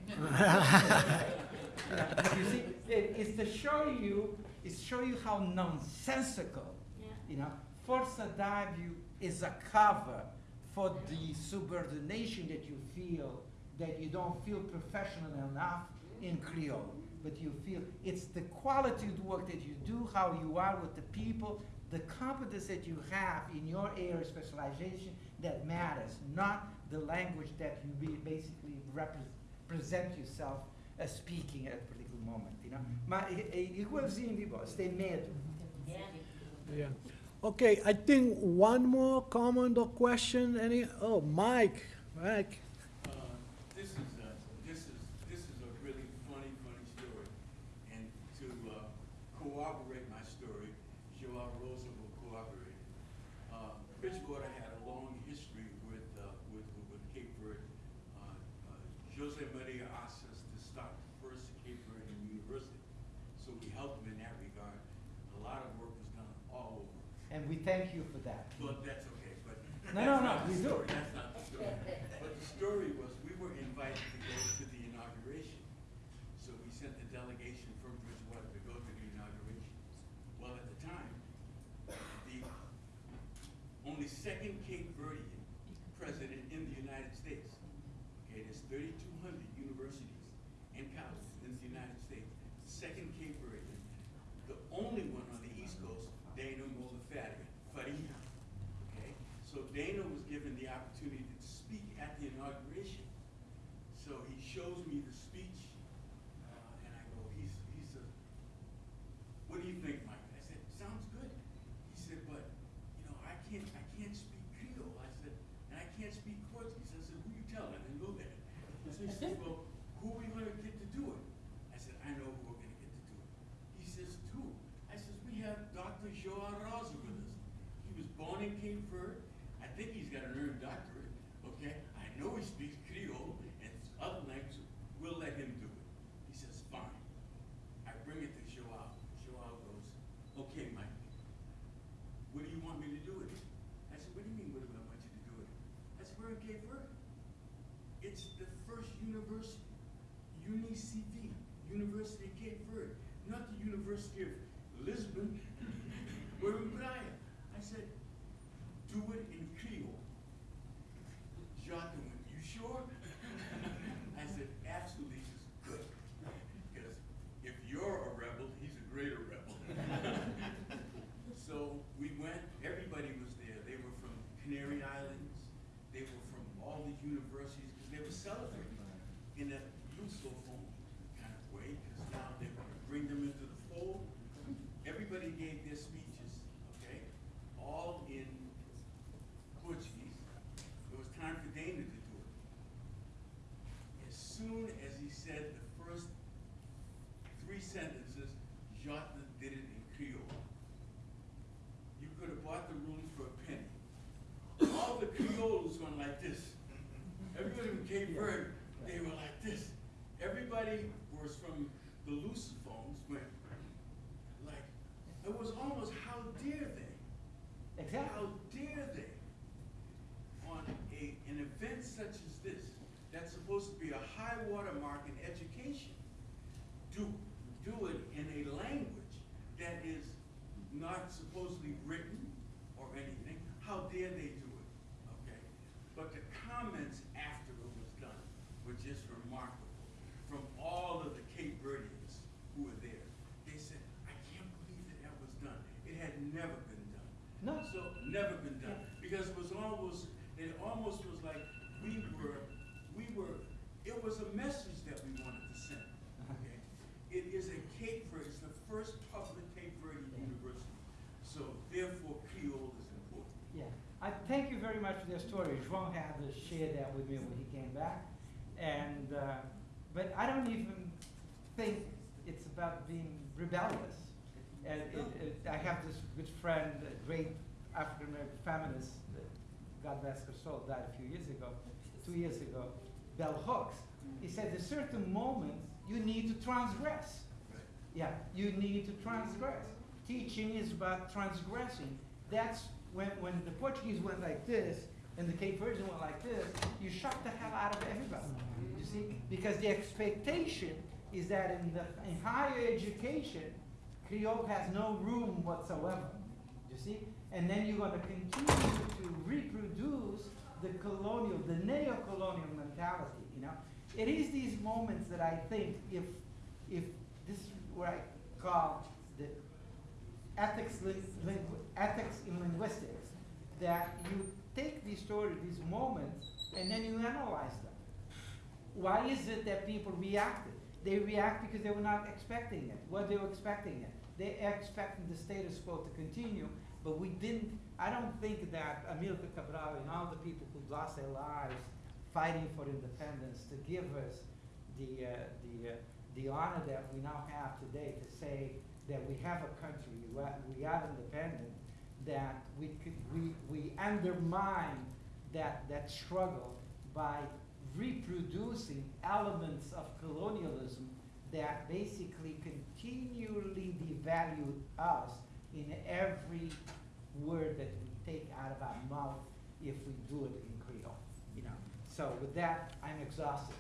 you see, it, it's to show you, it's show you how nonsensical, you know, força d'ágio is a cover for the subordination that you feel, that you don't feel professional enough in Creole, but you feel it's the quality of the work that you do, how you are with the people, the competence that you have in your area of specialization that matters, not the language that you be basically repre- present yourself as speaking at a particular moment, you know. Mas é, é igualzinho de vós, tem medo. Yeah. Okay, I think one more comment or question. Any? Oh, Mike. Mike. UniCV, University of Cape Verde, not the University of Lisbon. We're in Praia. I said, do it in Creole. Jacques went, you sure? I said, absolutely, he says, good. Because if you're a rebel, he's a greater rebel. So we went, everybody was there. They were from Canary Islands, they were from all the universities, because they were celebrating in a Lusophone kind of way, because now they're gonna bring them into the fold. Everybody gave their speeches, okay, all in Portuguese. It was time for Dana to do it. As soon as he said the first three sentences, Jacques did it in Creole. You could have bought the room for a penny. All the Creoles went like this. Everybody from Cape Verde, they were like this. Everybody was from the Lusophones went like, it was almost, how dare they? Exactly. How dare they? On a, an event such as this, that's supposed to be a high watermark in education, do, do it in a language that is not supposedly written or anything, how dare they do it, okay? But the comments after it was done were just remarkable, from all of the Cape Verdeans who were there. They said, I can't believe that that was done. It had never been done. No. So, never been done, because it was almost, it almost was like we were, we were, it was a message that we wanted to send, okay? It is a Cape Verde, it's the first public Cape Verde university, so therefore Creole is important. Yeah, I thank you very much for your story. João had to share that with me when he came back. And, uh, but I don't even think it's about being rebellious. And it, it, I have this good friend, a great African American feminist, God bless her soul, died a few years ago, two years ago, Bell Hooks. He said, at a certain moments, you need to transgress. Yeah, you need to transgress. Teaching is about transgressing. That's when, when the Portuguese went like this and the Cape Verdean went like this, you shock the hell out of everybody. You see? Because the expectation is that in the in higher education, Creole has no room whatsoever. You see? And then you're going to continue to reproduce the colonial, the neo-colonial mentality. You know, it is these moments that I think if if this is what I call the ethics, ethics in linguistics, that you take these stories, these moments, and then you analyze them. Why is it that people reacted? They react because they were not expecting it. What they were expecting it? They expecting the status quo to continue, but we didn't. I don't think that Amilcar Cabral and all the people who lost their lives fighting for independence to give us the uh, the uh, the honor that we now have today to say that we have a country, we are, we are independent, that we could we we undermine that that struggle by reproducing elements of colonialism that basically continually devalue us in every word that we take out of our mouth if we do it in Creole. You know. So with that, I'm exhausted.